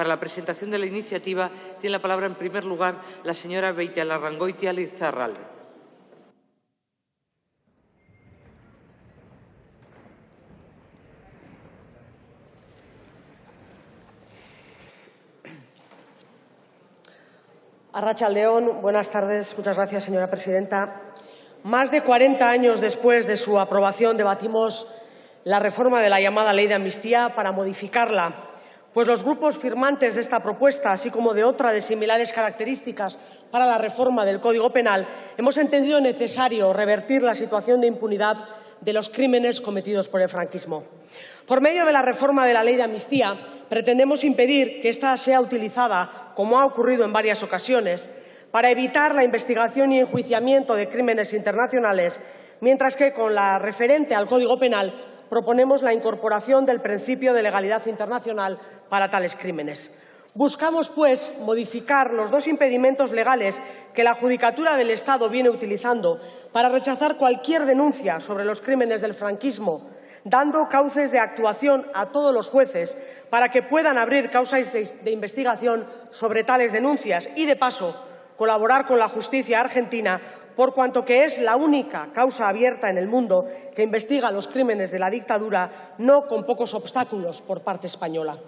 Para la presentación de la iniciativa tiene la palabra, en primer lugar, la señora Beitialarrangoitia Lizarralde. Arrachaldeón, buenas tardes. Muchas gracias, señora presidenta. Más de 40 años después de su aprobación, debatimos la reforma de la llamada Ley de Amnistía para modificarla, pues los grupos firmantes de esta propuesta, así como de otra de similares características para la reforma del Código Penal, hemos entendido necesario revertir la situación de impunidad de los crímenes cometidos por el franquismo. Por medio de la reforma de la Ley de Amnistía, pretendemos impedir que ésta sea utilizada como ha ocurrido en varias ocasiones, para evitar la investigación y enjuiciamiento de crímenes internacionales, mientras que con la referente al Código Penal proponemos la incorporación del principio de legalidad internacional para tales crímenes. Buscamos, pues, modificar los dos impedimentos legales que la Judicatura del Estado viene utilizando para rechazar cualquier denuncia sobre los crímenes del franquismo dando cauces de actuación a todos los jueces para que puedan abrir causas de investigación sobre tales denuncias y, de paso, colaborar con la justicia argentina por cuanto que es la única causa abierta en el mundo que investiga los crímenes de la dictadura, no con pocos obstáculos por parte española.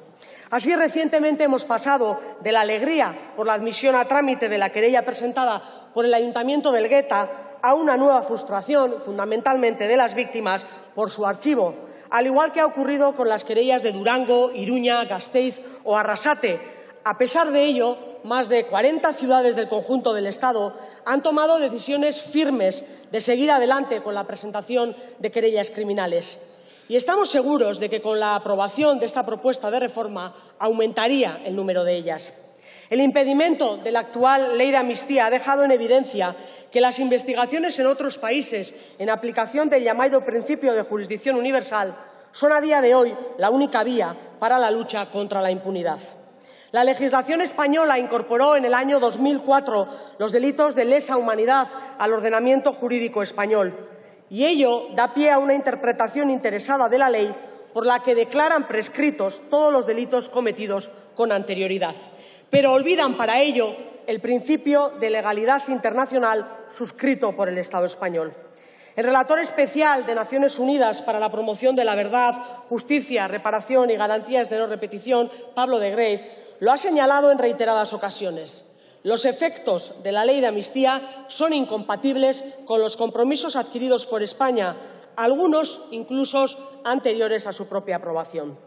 Así, recientemente hemos pasado de la alegría por la admisión a trámite de la querella presentada por el Ayuntamiento del Gueta a una nueva frustración, fundamentalmente de las víctimas, por su archivo, al igual que ha ocurrido con las querellas de Durango, Iruña, Gasteiz o Arrasate. A pesar de ello, más de 40 ciudades del conjunto del Estado han tomado decisiones firmes de seguir adelante con la presentación de querellas criminales. Y estamos seguros de que con la aprobación de esta propuesta de reforma aumentaría el número de ellas. El impedimento de la actual ley de amnistía ha dejado en evidencia que las investigaciones en otros países, en aplicación del llamado principio de jurisdicción universal, son a día de hoy la única vía para la lucha contra la impunidad. La legislación española incorporó en el año 2004 los delitos de lesa humanidad al ordenamiento jurídico español y ello da pie a una interpretación interesada de la ley por la que declaran prescritos todos los delitos cometidos con anterioridad pero olvidan para ello el principio de legalidad internacional suscrito por el Estado español. El relator especial de Naciones Unidas para la promoción de la verdad, justicia, reparación y garantías de no repetición, Pablo de Greve, lo ha señalado en reiteradas ocasiones. Los efectos de la ley de amnistía son incompatibles con los compromisos adquiridos por España, algunos incluso anteriores a su propia aprobación.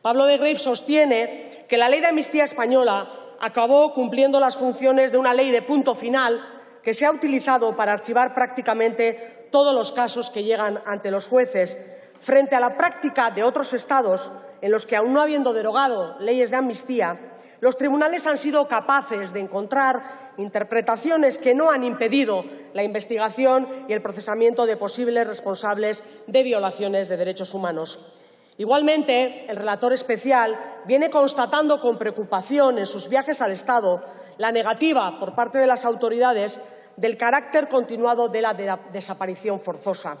Pablo de Greve sostiene que la ley de amnistía española acabó cumpliendo las funciones de una ley de punto final que se ha utilizado para archivar prácticamente todos los casos que llegan ante los jueces, frente a la práctica de otros Estados en los que, aun no habiendo derogado leyes de amnistía, los tribunales han sido capaces de encontrar interpretaciones que no han impedido la investigación y el procesamiento de posibles responsables de violaciones de derechos humanos. Igualmente, el relator especial viene constatando con preocupación en sus viajes al Estado la negativa por parte de las autoridades del carácter continuado de la desaparición forzosa.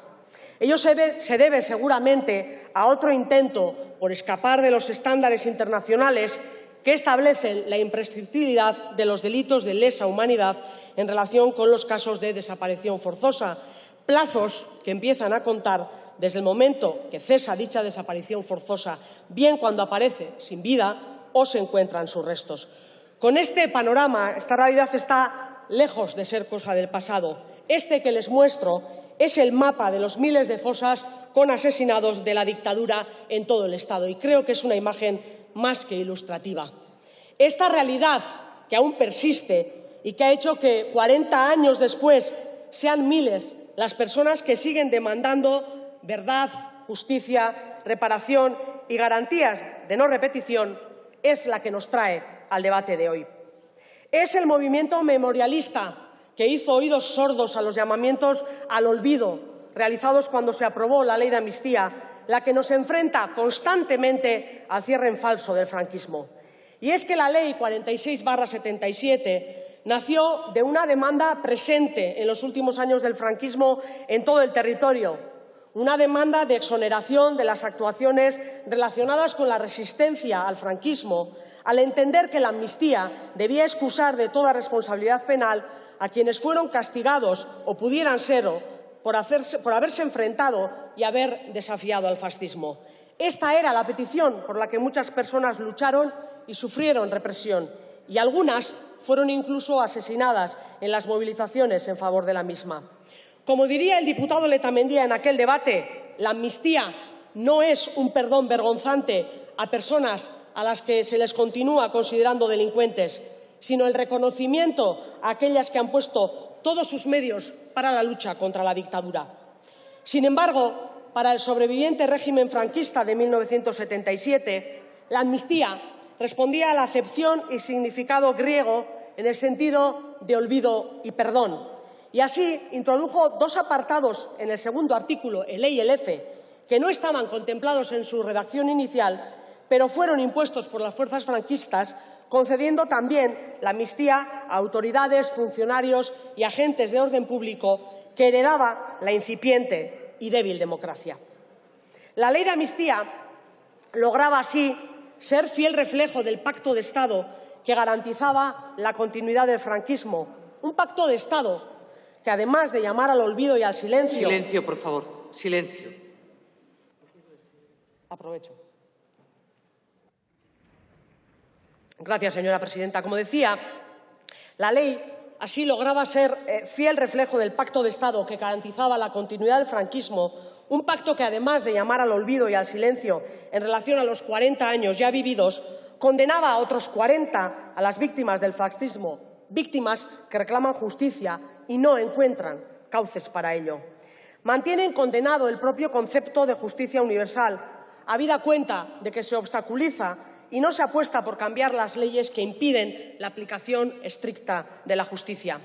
Ello se, debe seguramente a otro intento por escapar de los estándares internacionales que establecen la imprescriptibilidad de los delitos de lesa humanidad en relación con los casos de desaparición forzosa, plazos que empiezan a contar desde el momento que cesa dicha desaparición forzosa, bien cuando aparece sin vida o se encuentran sus restos. Con este panorama, esta realidad está lejos de ser cosa del pasado. Este que les muestro es el mapa de los miles de fosas con asesinados de la dictadura en todo el Estado y creo que es una imagen más que ilustrativa. Esta realidad que aún persiste y que ha hecho que 40 años después sean miles las personas que siguen demandando verdad, justicia, reparación y garantías de no repetición es la que nos trae al debate de hoy. Es el movimiento memorialista que hizo oídos sordos a los llamamientos al olvido realizados cuando se aprobó la ley de amnistía, la que nos enfrenta constantemente al cierre en falso del franquismo. Y es que la ley 46-77 nació de una demanda presente en los últimos años del franquismo en todo el territorio, una demanda de exoneración de las actuaciones relacionadas con la resistencia al franquismo, al entender que la amnistía debía excusar de toda responsabilidad penal a quienes fueron castigados o pudieran serlo por, por haberse enfrentado y haber desafiado al fascismo. Esta era la petición por la que muchas personas lucharon y sufrieron represión, y algunas fueron incluso asesinadas en las movilizaciones en favor de la misma. Como diría el diputado Letamendía en aquel debate, la amnistía no es un perdón vergonzante a personas a las que se les continúa considerando delincuentes, sino el reconocimiento a aquellas que han puesto todos sus medios para la lucha contra la dictadura. Sin embargo, para el sobreviviente régimen franquista de 1977, la amnistía respondía a la acepción y significado griego en el sentido de olvido y perdón. Y así introdujo dos apartados en el segundo artículo, el E y el F, que no estaban contemplados en su redacción inicial, pero fueron impuestos por las fuerzas franquistas, concediendo también la amnistía a autoridades, funcionarios y agentes de orden público que heredaba la incipiente y débil democracia. La ley de amnistía lograba así ser fiel reflejo del pacto de Estado que garantizaba la continuidad del franquismo, un pacto de Estado que, además de llamar al olvido y al silencio. Silencio, por favor. Silencio. Aprovecho. Gracias, señora presidenta. Como decía, la ley Así lograba ser eh, fiel reflejo del pacto de Estado que garantizaba la continuidad del franquismo, un pacto que, además de llamar al olvido y al silencio en relación a los 40 años ya vividos, condenaba a otros 40 a las víctimas del fascismo, víctimas que reclaman justicia y no encuentran cauces para ello. Mantienen condenado el propio concepto de justicia universal, habida cuenta de que se obstaculiza y no se apuesta por cambiar las leyes que impiden la aplicación estricta de la justicia.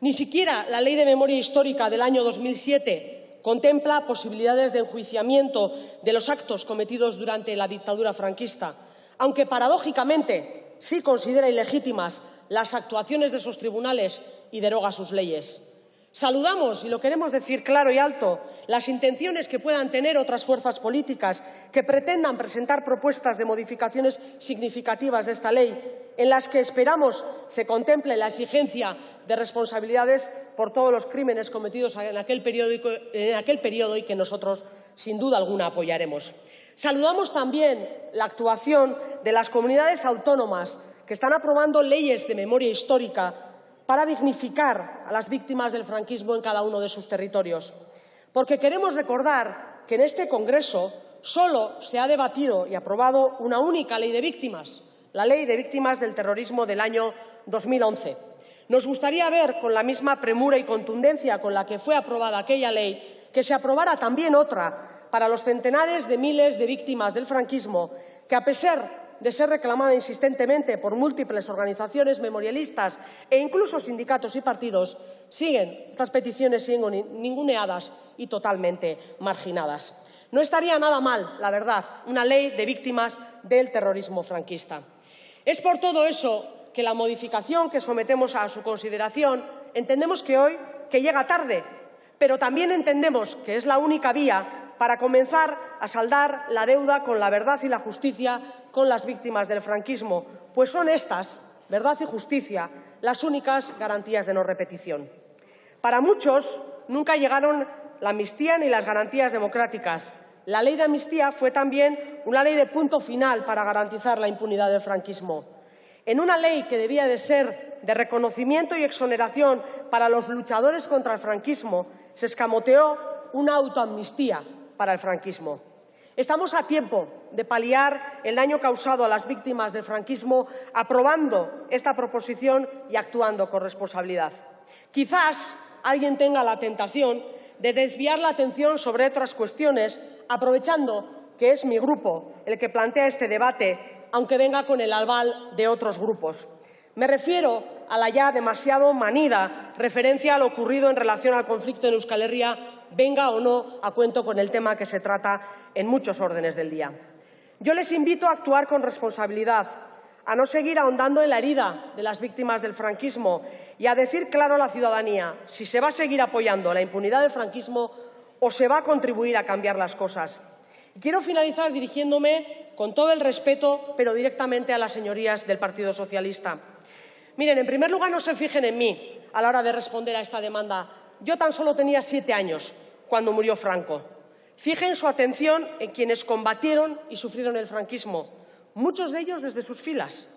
Ni siquiera la Ley de Memoria Histórica del año 2007 contempla posibilidades de enjuiciamiento de los actos cometidos durante la dictadura franquista, aunque paradójicamente sí considera ilegítimas las actuaciones de esos tribunales y deroga sus leyes. Saludamos, y lo queremos decir claro y alto, las intenciones que puedan tener otras fuerzas políticas que pretendan presentar propuestas de modificaciones significativas de esta ley, en las que esperamos se contemple la exigencia de responsabilidades por todos los crímenes cometidos en aquel, en aquel periodo y que nosotros, sin duda alguna, apoyaremos. Saludamos también la actuación de las comunidades autónomas que están aprobando leyes de memoria histórica para dignificar a las víctimas del franquismo en cada uno de sus territorios. Porque queremos recordar que en este Congreso solo se ha debatido y aprobado una única ley de víctimas, la Ley de Víctimas del Terrorismo del año 2011. Nos gustaría ver, con la misma premura y contundencia con la que fue aprobada aquella ley, que se aprobara también otra para los centenares de miles de víctimas del franquismo que, a pesar de ser reclamada insistentemente por múltiples organizaciones memorialistas e incluso sindicatos y partidos, siguen, estas peticiones siguen ninguneadas y totalmente marginadas. No estaría nada mal, la verdad, una ley de víctimas del terrorismo franquista. Es por todo eso que la modificación que sometemos a su consideración entendemos que hoy que llega tarde, pero también entendemos que es la única vía para comenzar a saldar la deuda con la verdad y la justicia con las víctimas del franquismo, pues son estas, verdad y justicia, las únicas garantías de no repetición. Para muchos nunca llegaron la amnistía ni las garantías democráticas. La ley de amnistía fue también una ley de punto final para garantizar la impunidad del franquismo. En una ley que debía de ser de reconocimiento y exoneración para los luchadores contra el franquismo, se escamoteó una autoamnistía para el franquismo. Estamos a tiempo de paliar el daño causado a las víctimas del franquismo aprobando esta proposición y actuando con responsabilidad. Quizás alguien tenga la tentación de desviar la atención sobre otras cuestiones, aprovechando que es mi grupo el que plantea este debate, aunque venga con el aval de otros grupos. Me refiero a la ya demasiado manida referencia a lo ocurrido en relación al conflicto en Euskal Herria venga o no a cuento con el tema que se trata en muchos órdenes del día. Yo les invito a actuar con responsabilidad, a no seguir ahondando en la herida de las víctimas del franquismo y a decir claro a la ciudadanía si se va a seguir apoyando la impunidad del franquismo o se va a contribuir a cambiar las cosas. quiero finalizar dirigiéndome con todo el respeto, pero directamente a las señorías del Partido Socialista. Miren, en primer lugar, no se fijen en mí a la hora de responder a esta demanda. Yo tan solo tenía siete años cuando murió Franco. Fijen su atención en quienes combatieron y sufrieron el franquismo, muchos de ellos desde sus filas.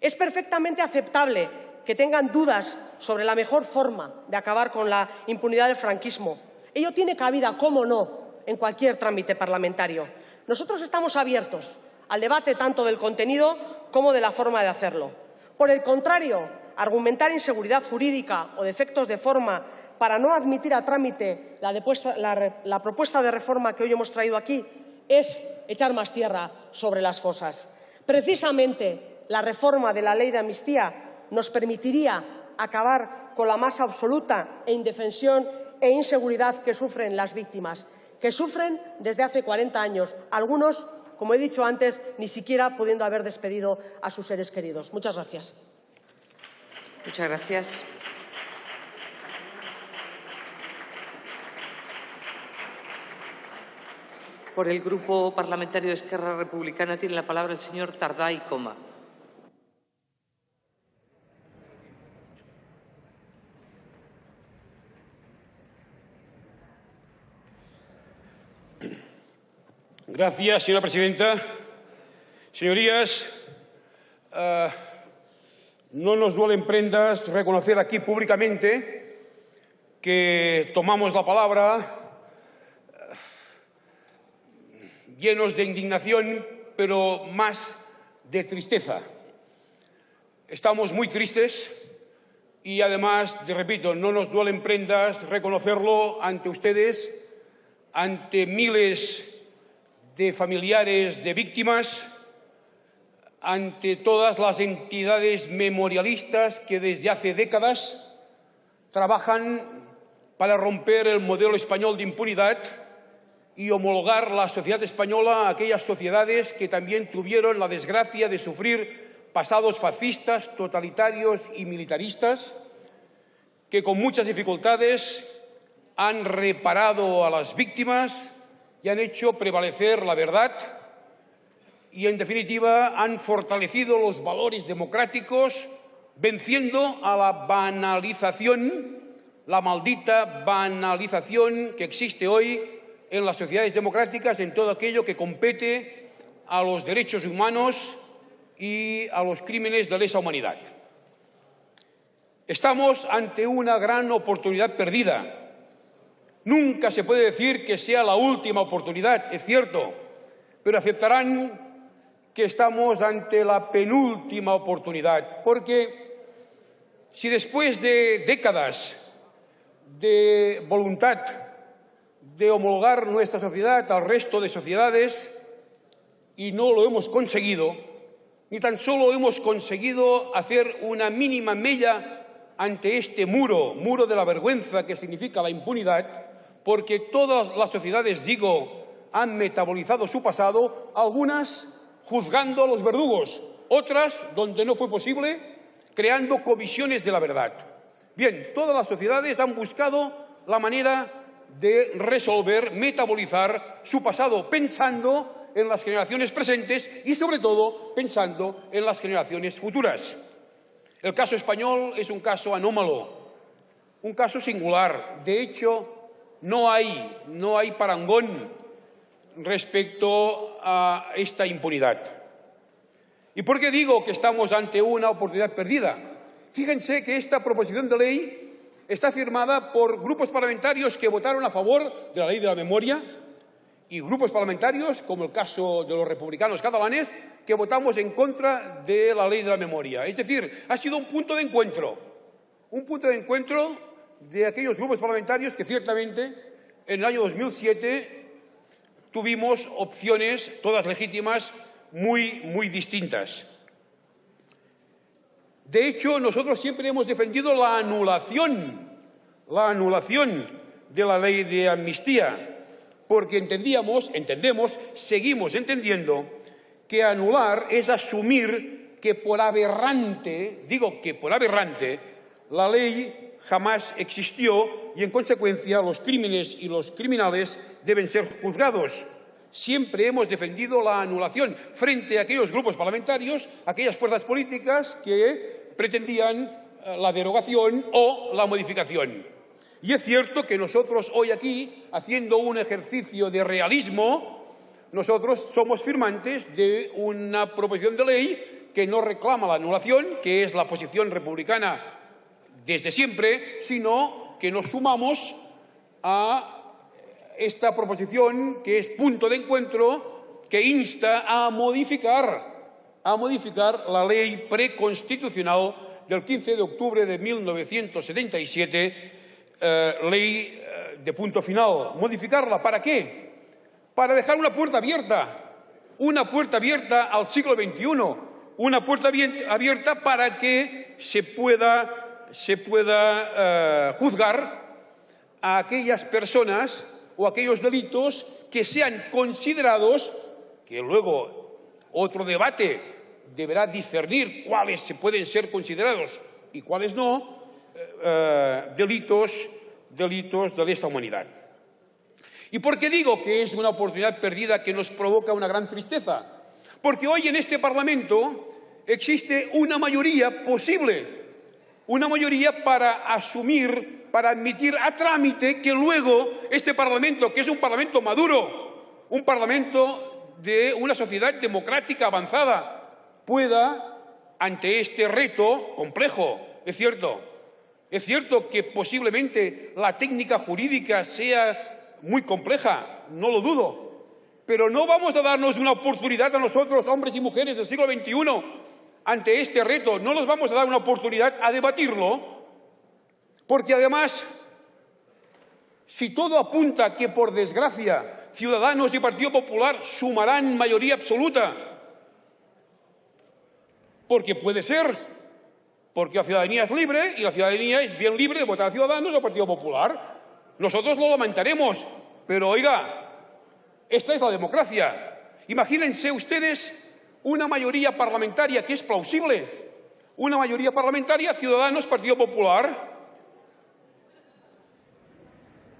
Es perfectamente aceptable que tengan dudas sobre la mejor forma de acabar con la impunidad del franquismo. Ello tiene cabida, cómo no, en cualquier trámite parlamentario. Nosotros estamos abiertos al debate tanto del contenido como de la forma de hacerlo. Por el contrario, argumentar inseguridad jurídica o defectos de forma para no admitir a trámite la, propuesta de reforma que hoy hemos traído aquí es echar más tierra sobre las fosas. Precisamente la reforma de la ley de amnistía nos permitiría acabar con la más absoluta e indefensión e inseguridad que sufren las víctimas, que sufren desde hace 40 años, algunos, como he dicho antes, ni siquiera pudiendo haber despedido a sus seres queridos. Muchas gracias. Muchas gracias. Por el Grupo Parlamentario de Esquerra Republicana tiene la palabra el señor Tardá Coma. Gracias, señora presidenta. Señorías, eh, no nos duelen prendas reconocer aquí públicamente que tomamos la palabra llenos de indignación, pero más de tristeza. Estamos muy tristes y además, te repito, no nos duelen prendas reconocerlo ante ustedes, ante miles de familiares de víctimas, ante todas las entidades memorialistas que desde hace décadas trabajan para romper el modelo español de impunidad y homologar la sociedad española a aquellas sociedades que también tuvieron la desgracia de sufrir pasados fascistas, totalitarios y militaristas, que con muchas dificultades han reparado a las víctimas y han hecho prevalecer la verdad y, en definitiva, han fortalecido los valores democráticos, venciendo a la banalización, la maldita banalización que existe hoy en las sociedades democráticas en todo aquello que compete a los derechos humanos y a los crímenes de lesa humanidad. Estamos ante una gran oportunidad perdida. Nunca se puede decir que sea la última oportunidad, es cierto, pero aceptarán que estamos ante la penúltima oportunidad, porque si después de décadas de voluntad de homologar nuestra sociedad al resto de sociedades y no lo hemos conseguido, ni tan solo hemos conseguido hacer una mínima mella ante este muro, muro de la vergüenza que significa la impunidad, porque todas las sociedades, digo, han metabolizado su pasado, algunas juzgando a los verdugos, otras, donde no fue posible, creando comisiones de la verdad. Bien, todas las sociedades han buscado la manera de resolver, metabolizar su pasado, pensando en las generaciones presentes y, sobre todo, pensando en las generaciones futuras. El caso español es un caso anómalo, un caso singular. De hecho, no hay, no hay parangón respecto a esta impunidad. ¿Y por qué digo que estamos ante una oportunidad perdida? Fíjense que esta proposición de ley está firmada por grupos parlamentarios que votaron a favor de la ley de la memoria y grupos parlamentarios, como el caso de los republicanos catalanes, que votamos en contra de la ley de la memoria. Es decir, ha sido un punto de encuentro, un punto de encuentro de aquellos grupos parlamentarios que ciertamente en el año 2007 tuvimos opciones, todas legítimas, muy, muy distintas. De hecho, nosotros siempre hemos defendido la anulación, la anulación de la ley de amnistía, porque entendíamos, entendemos, seguimos entendiendo que anular es asumir que por aberrante, digo que por aberrante, la ley jamás existió y, en consecuencia, los crímenes y los criminales deben ser juzgados. Siempre hemos defendido la anulación frente a aquellos grupos parlamentarios, aquellas fuerzas políticas que pretendían eh, la derogación o la modificación. Y es cierto que nosotros hoy aquí, haciendo un ejercicio de realismo, nosotros somos firmantes de una proposición de ley que no reclama la anulación, que es la posición republicana desde siempre, sino que nos sumamos a esta proposición que es punto de encuentro que insta a modificar, a modificar la ley preconstitucional del 15 de octubre de 1977, eh, ley eh, de punto final. ¿Modificarla para qué? Para dejar una puerta abierta, una puerta abierta al siglo XXI, una puerta abierta para que se pueda se pueda eh, juzgar a aquellas personas o aquellos delitos que sean considerados, que luego otro debate deberá discernir cuáles se pueden ser considerados y cuáles no, eh, eh, delitos, delitos de lesa humanidad. ¿Y por qué digo que es una oportunidad perdida que nos provoca una gran tristeza? Porque hoy en este Parlamento existe una mayoría posible una mayoría para asumir, para admitir a trámite que luego este Parlamento, que es un Parlamento maduro, un Parlamento de una sociedad democrática avanzada, pueda, ante este reto complejo, es cierto, es cierto que posiblemente la técnica jurídica sea muy compleja, no lo dudo, pero no vamos a darnos una oportunidad a nosotros, hombres y mujeres del siglo XXI, ante este reto. No nos vamos a dar una oportunidad a debatirlo, porque además, si todo apunta que, por desgracia, Ciudadanos y Partido Popular sumarán mayoría absoluta, porque puede ser, porque la ciudadanía es libre y la ciudadanía es bien libre de votar a Ciudadanos o Partido Popular. Nosotros lo lamentaremos, pero oiga, esta es la democracia. Imagínense ustedes una mayoría parlamentaria que es plausible, una mayoría parlamentaria, Ciudadanos, Partido Popular,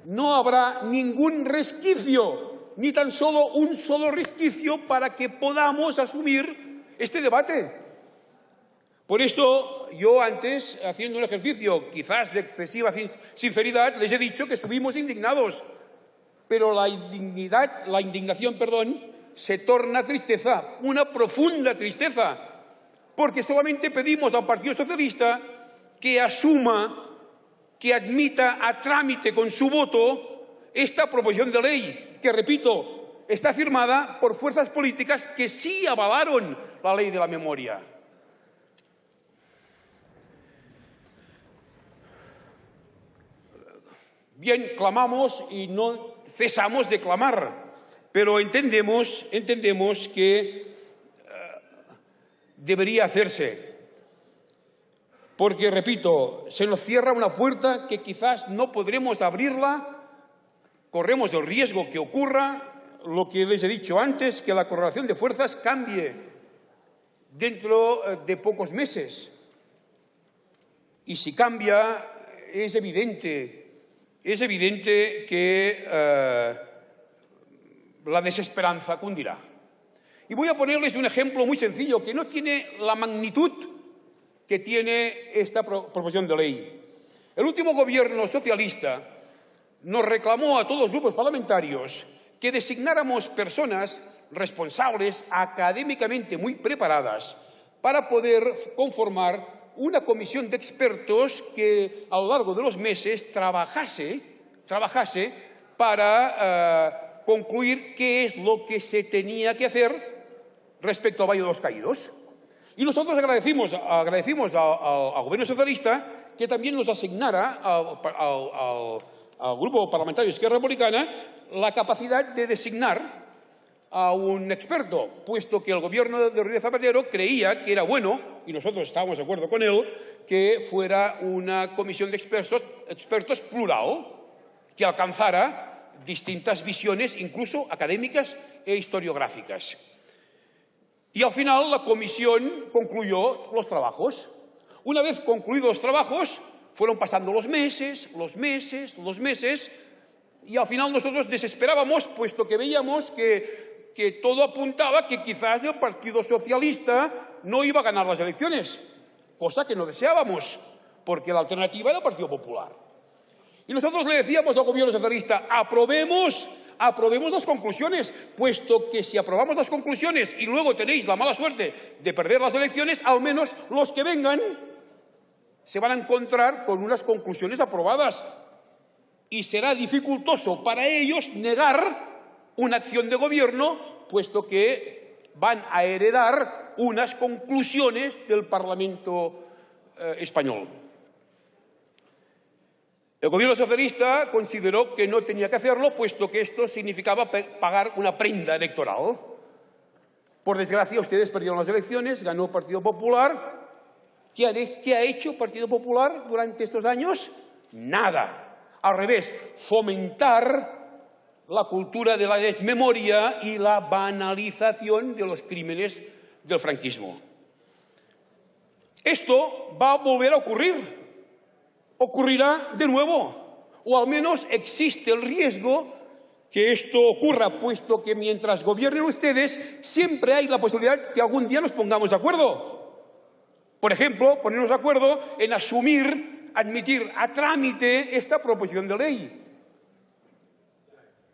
no habrá ningún resquicio, ni tan solo un solo resquicio para que podamos asumir este debate. Por esto, yo antes, haciendo un ejercicio quizás de excesiva sinceridad, les he dicho que subimos indignados, pero la indignidad, la indignación, perdón, se torna tristeza, una profunda tristeza, porque solamente pedimos al Partido Socialista que asuma, que admita a trámite con su voto esta proposición de ley, que, repito, está firmada por fuerzas políticas que sí avalaron la ley de la memoria. Bien, clamamos y no cesamos de clamar pero entendemos, entendemos que eh, debería hacerse. Porque, repito, se nos cierra una puerta que quizás no podremos abrirla, corremos el riesgo que ocurra lo que les he dicho antes, que la correlación de fuerzas cambie dentro eh, de pocos meses. Y si cambia, es evidente, es evidente que eh, la desesperanza cundirá. Y voy a ponerles un ejemplo muy sencillo que no tiene la magnitud que tiene esta proposición de ley. El último gobierno socialista nos reclamó a todos los grupos parlamentarios que designáramos personas responsables, académicamente muy preparadas, para poder conformar una comisión de expertos que a lo largo de los meses trabajase, trabajase para eh, concluir qué es lo que se tenía que hacer respecto al Valle de los Caídos. Y nosotros agradecimos, agradecimos al, gobierno socialista que también nos asignara al, Grupo Parlamentario Izquierda Republicana la capacidad de designar a un experto, puesto que el gobierno de Rodríguez Zapatero creía que era bueno, y nosotros estábamos de acuerdo con él, que fuera una comisión de expertos, expertos plural, que alcanzara distintas visiones, incluso académicas e historiográficas. Y al final la comisión concluyó los trabajos. Una vez concluidos los trabajos, Fueron pasando los meses, los meses, los meses, y al final nosotros desesperábamos, puesto que veíamos que, que todo apuntaba que quizás el Partido Socialista no iba a ganar las elecciones, cosa que no deseábamos, porque la alternativa era el Partido Popular. Y nosotros le decíamos al gobierno socialista, aprobemos, aprobemos las conclusiones, puesto que si aprobamos las conclusiones y luego tenéis la mala suerte de perder las elecciones, al menos los que vengan se van a encontrar con unas conclusiones aprobadas y será dificultoso para ellos negar una acción de gobierno, puesto que van a heredar unas conclusiones del Parlamento eh, español. El gobierno socialista consideró que no tenía que hacerlo, puesto que esto significaba pagar una prenda electoral. Por desgracia, ustedes perdieron las elecciones, ganó el Partido Popular. ¿Qué ha hecho el Partido Popular durante estos años? Nada. Al revés, fomentar la cultura de la desmemoria y la banalización de los crímenes del franquismo. Esto va a volver a ocurrir ocurrirá de nuevo, o al menos existe el riesgo que esto ocurra, puesto que mientras gobiernen ustedes siempre hay la posibilidad que algún día nos pongamos de acuerdo. Por ejemplo, ponernos de acuerdo en asumir, admitir a trámite esta proposición de ley.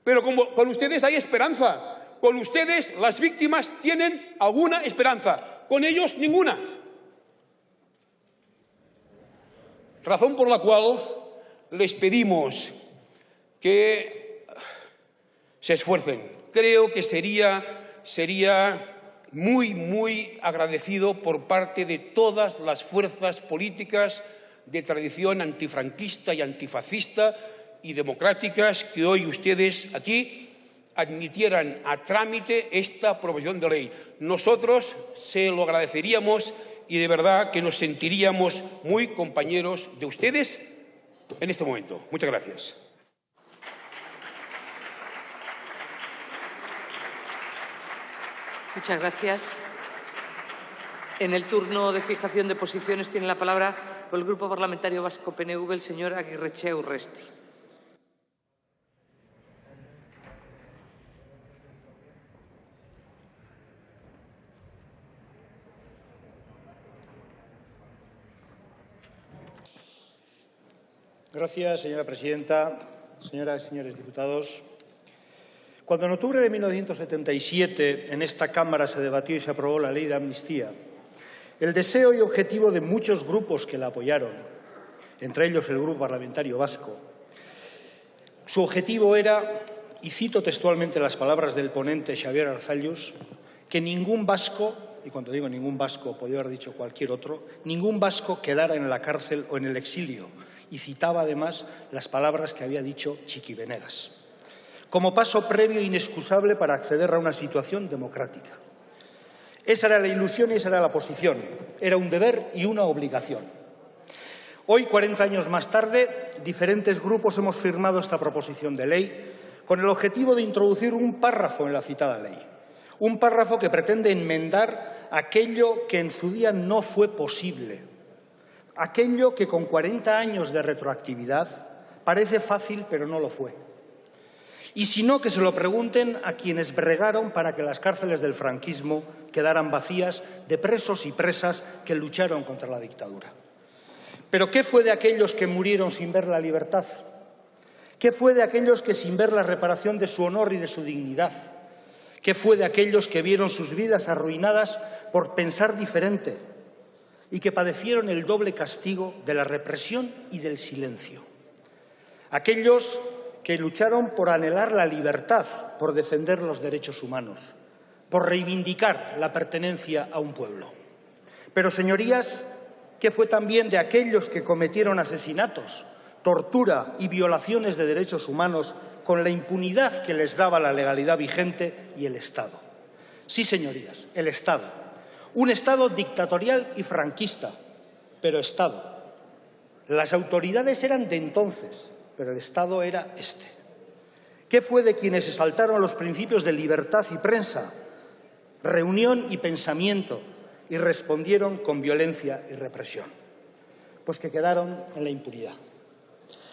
Pero con ustedes hay esperanza. Con ustedes las víctimas tienen alguna esperanza. Con ellos ninguna. Razón por la cual les pedimos que se esfuercen. Creo que sería, sería muy, muy agradecido por parte de todas las fuerzas políticas de tradición antifranquista y antifascista y democráticas que hoy ustedes aquí admitieran a trámite esta proposición de ley. Nosotros se lo agradeceríamos y de verdad que nos sentiríamos muy compañeros de ustedes en este momento. Muchas gracias. Muchas gracias. En el turno de fijación de posiciones tiene la palabra por el Grupo Parlamentario Vasco PNV el señor Aguirreche Urresti. Gracias, señora presidenta. Señoras y señores diputados, cuando en octubre de 1977 en esta Cámara se debatió y se aprobó la ley de amnistía, el deseo y objetivo de muchos grupos que la apoyaron, entre ellos el Grupo Parlamentario Vasco, su objetivo era, y cito textualmente las palabras del ponente Xavier Arzallus, que ningún vasco, y cuando digo ningún vasco podría haber dicho cualquier otro, ningún vasco quedara en la cárcel o en el exilio, y citaba además las palabras que había dicho Chiqui Venegas, como paso previo e inexcusable para acceder a una situación democrática. Esa era la ilusión y esa era la posición. Era un deber y una obligación. Hoy, 40 años más tarde, diferentes grupos hemos firmado esta proposición de ley con el objetivo de introducir un párrafo en la citada ley. Un párrafo que pretende enmendar aquello que en su día no fue posible aquello que con 40 años de retroactividad parece fácil pero no lo fue. Y si no, que se lo pregunten a quienes bregaron para que las cárceles del franquismo quedaran vacías de presos y presas que lucharon contra la dictadura. Pero ¿qué fue de aquellos que murieron sin ver la libertad? ¿Qué fue de aquellos que sin ver la reparación de su honor y de su dignidad? ¿Qué fue de aquellos que vieron sus vidas arruinadas por pensar diferente, y que padecieron el doble castigo de la represión y del silencio. Aquellos que lucharon por anhelar la libertad, por defender los derechos humanos, por reivindicar la pertenencia a un pueblo. Pero, señorías, ¿qué fue también de aquellos que cometieron asesinatos, tortura y violaciones de derechos humanos con la impunidad que les daba la legalidad vigente y el Estado? Sí, señorías, el Estado un Estado dictatorial y franquista, pero Estado. Las autoridades eran de entonces, pero el Estado era este. ¿Qué fue de quienes exaltaron los principios de libertad y prensa, reunión y pensamiento y respondieron con violencia y represión? Pues que quedaron en la impunidad.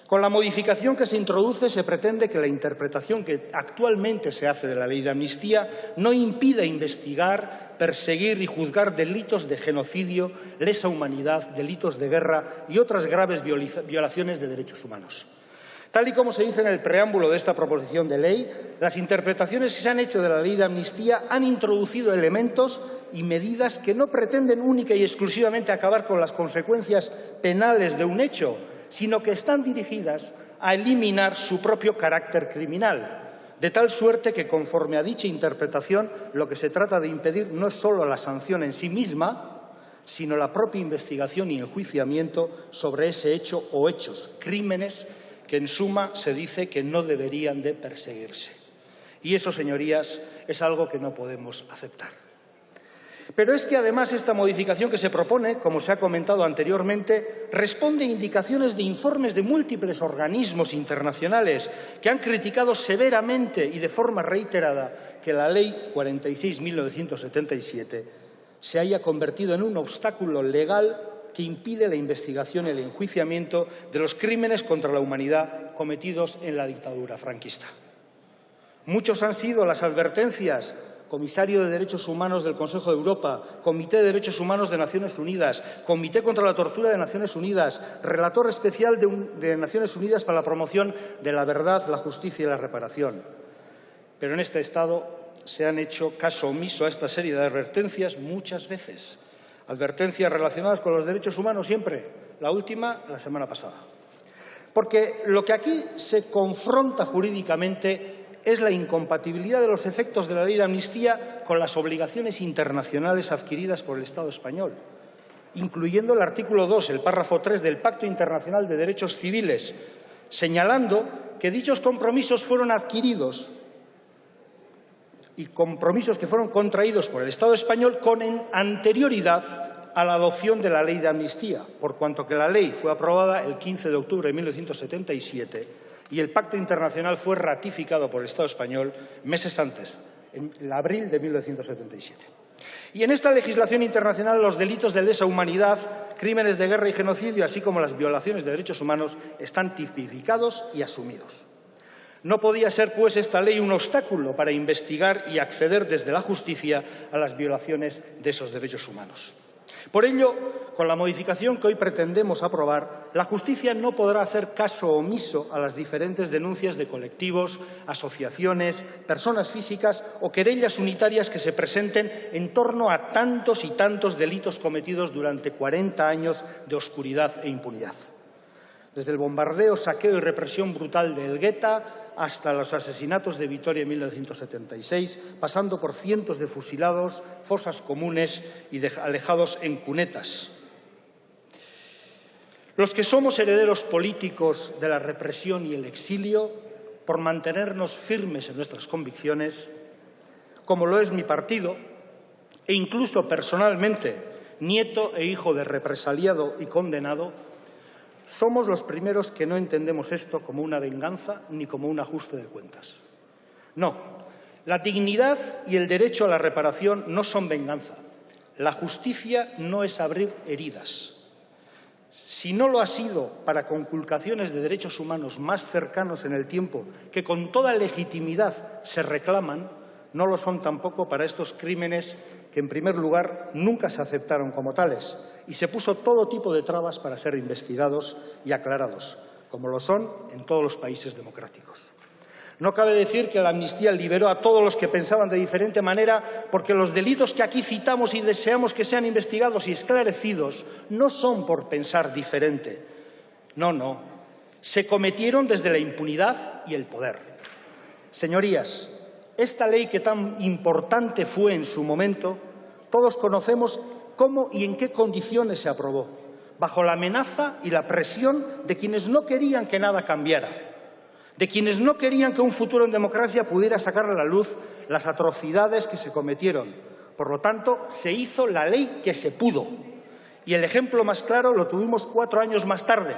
Con la modificación que se introduce se pretende que la interpretación que actualmente se hace de la ley de amnistía no impida investigar, perseguir y juzgar delitos de genocidio, lesa humanidad, delitos de guerra y otras graves violaciones de derechos humanos. Tal y como se dice en el preámbulo de esta proposición de ley, las interpretaciones que se han hecho de la ley de amnistía han introducido elementos y medidas que no pretenden única y exclusivamente acabar con las consecuencias penales de un hecho, sino que están dirigidas a eliminar su propio carácter criminal, de tal suerte que, conforme a dicha interpretación, lo que se trata de impedir no es solo la sanción en sí misma, sino la propia investigación y enjuiciamiento sobre ese hecho o hechos, crímenes que en suma se dice que no deberían de perseguirse. Y eso, señorías, es algo que no podemos aceptar. Pero es que además esta modificación que se propone, como se ha comentado anteriormente, responde a indicaciones de informes de múltiples organismos internacionales que han criticado severamente y de forma reiterada que la Ley 46.977 se haya convertido en un obstáculo legal que impide la investigación y el enjuiciamiento de los crímenes contra la humanidad cometidos en la dictadura franquista. Muchos han sido las advertencias comisario de Derechos Humanos del Consejo de Europa, Comité de Derechos Humanos de Naciones Unidas, Comité contra la Tortura de Naciones Unidas, Relator Especial de, Naciones Unidas para la promoción de la verdad, la justicia y la reparación. Pero en este Estado se han hecho caso omiso a esta serie de advertencias muchas veces. Advertencias relacionadas con los derechos humanos siempre. La última, la semana pasada. Porque lo que aquí se confronta jurídicamente es la incompatibilidad de los efectos de la ley de amnistía con las obligaciones internacionales adquiridas por el Estado español, incluyendo el artículo 2, el párrafo 3 del Pacto Internacional de Derechos Civiles, señalando que dichos compromisos fueron adquiridos y compromisos que fueron contraídos por el Estado español con anterioridad a la adopción de la ley de amnistía, por cuanto que la ley fue aprobada el 15 de octubre de 1977 y el pacto internacional fue ratificado por el Estado español meses antes, en abril de 1977. Y en esta legislación internacional los delitos de lesa humanidad, crímenes de guerra y genocidio, así como las violaciones de derechos humanos, están tipificados y asumidos. No podía ser, pues, esta ley un obstáculo para investigar y acceder desde la justicia a las violaciones de esos derechos humanos. Por ello, con la modificación que hoy pretendemos aprobar, la justicia no podrá hacer caso omiso a las diferentes denuncias de colectivos, asociaciones, personas físicas o querellas unitarias que se presenten en torno a tantos y tantos delitos cometidos durante 40 años de oscuridad e impunidad desde el bombardeo, saqueo y represión brutal de Elgueta hasta los asesinatos de Vitoria en 1976, pasando por cientos de fusilados, fosas comunes y alejados en cunetas. Los que somos herederos políticos de la represión y el exilio, por mantenernos firmes en nuestras convicciones, como lo es mi partido, e incluso personalmente, nieto e hijo de represaliado y condenado, somos los primeros que no entendemos esto como una venganza ni como un ajuste de cuentas. No, la dignidad y el derecho a la reparación no son venganza. La justicia no es abrir heridas. Si no lo ha sido para conculcaciones de derechos humanos más cercanos en el tiempo, que con toda legitimidad se reclaman, no lo son tampoco para estos crímenes que, en primer lugar, nunca se aceptaron como tales y se puso todo tipo de trabas para ser investigados y aclarados, como lo son en todos los países democráticos. No cabe decir que la amnistía liberó a todos los que pensaban de diferente manera, porque los delitos que aquí citamos y deseamos que sean investigados y esclarecidos no son por pensar diferente. No, no. Se cometieron desde la impunidad y el poder. Señorías, esta ley que tan importante fue en su momento, todos conocemos cómo y en qué condiciones se aprobó, bajo la amenaza y la presión de quienes no querían que nada cambiara, de quienes no querían que un futuro en democracia pudiera sacar a la luz las atrocidades que se cometieron. Por lo tanto, se hizo la ley que se pudo. Y el ejemplo más claro lo tuvimos cuatro años más tarde,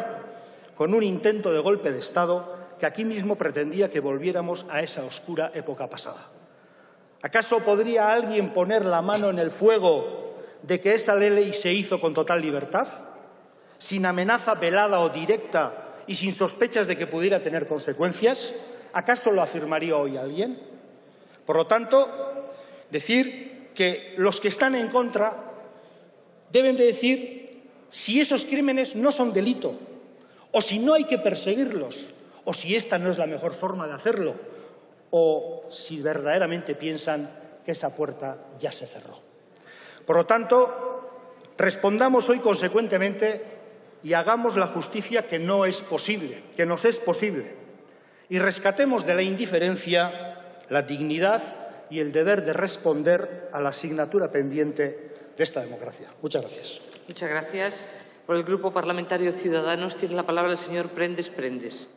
con un intento de golpe de Estado que aquí mismo pretendía que volviéramos a esa oscura época pasada. ¿Acaso podría alguien poner la mano en el fuego de que esa ley se hizo con total libertad? sin amenaza velada o directa y sin sospechas de que pudiera tener consecuencias? ¿Acaso lo afirmaría hoy alguien? Por lo tanto, decir que los que están en contra deben de decir si esos crímenes no son delito, o si no hay que perseguirlos, o si esta no es la mejor forma de hacerlo, o si verdaderamente piensan que esa puerta ya se cerró. Por lo tanto, respondamos hoy consecuentemente y hagamos la justicia que no es posible, que nos es posible, y rescatemos de la indiferencia la dignidad y el deber de responder a la asignatura pendiente de esta democracia. Muchas gracias. Muchas gracias. Por el Grupo Parlamentario Ciudadanos tiene la palabra el señor Prendes Prendes.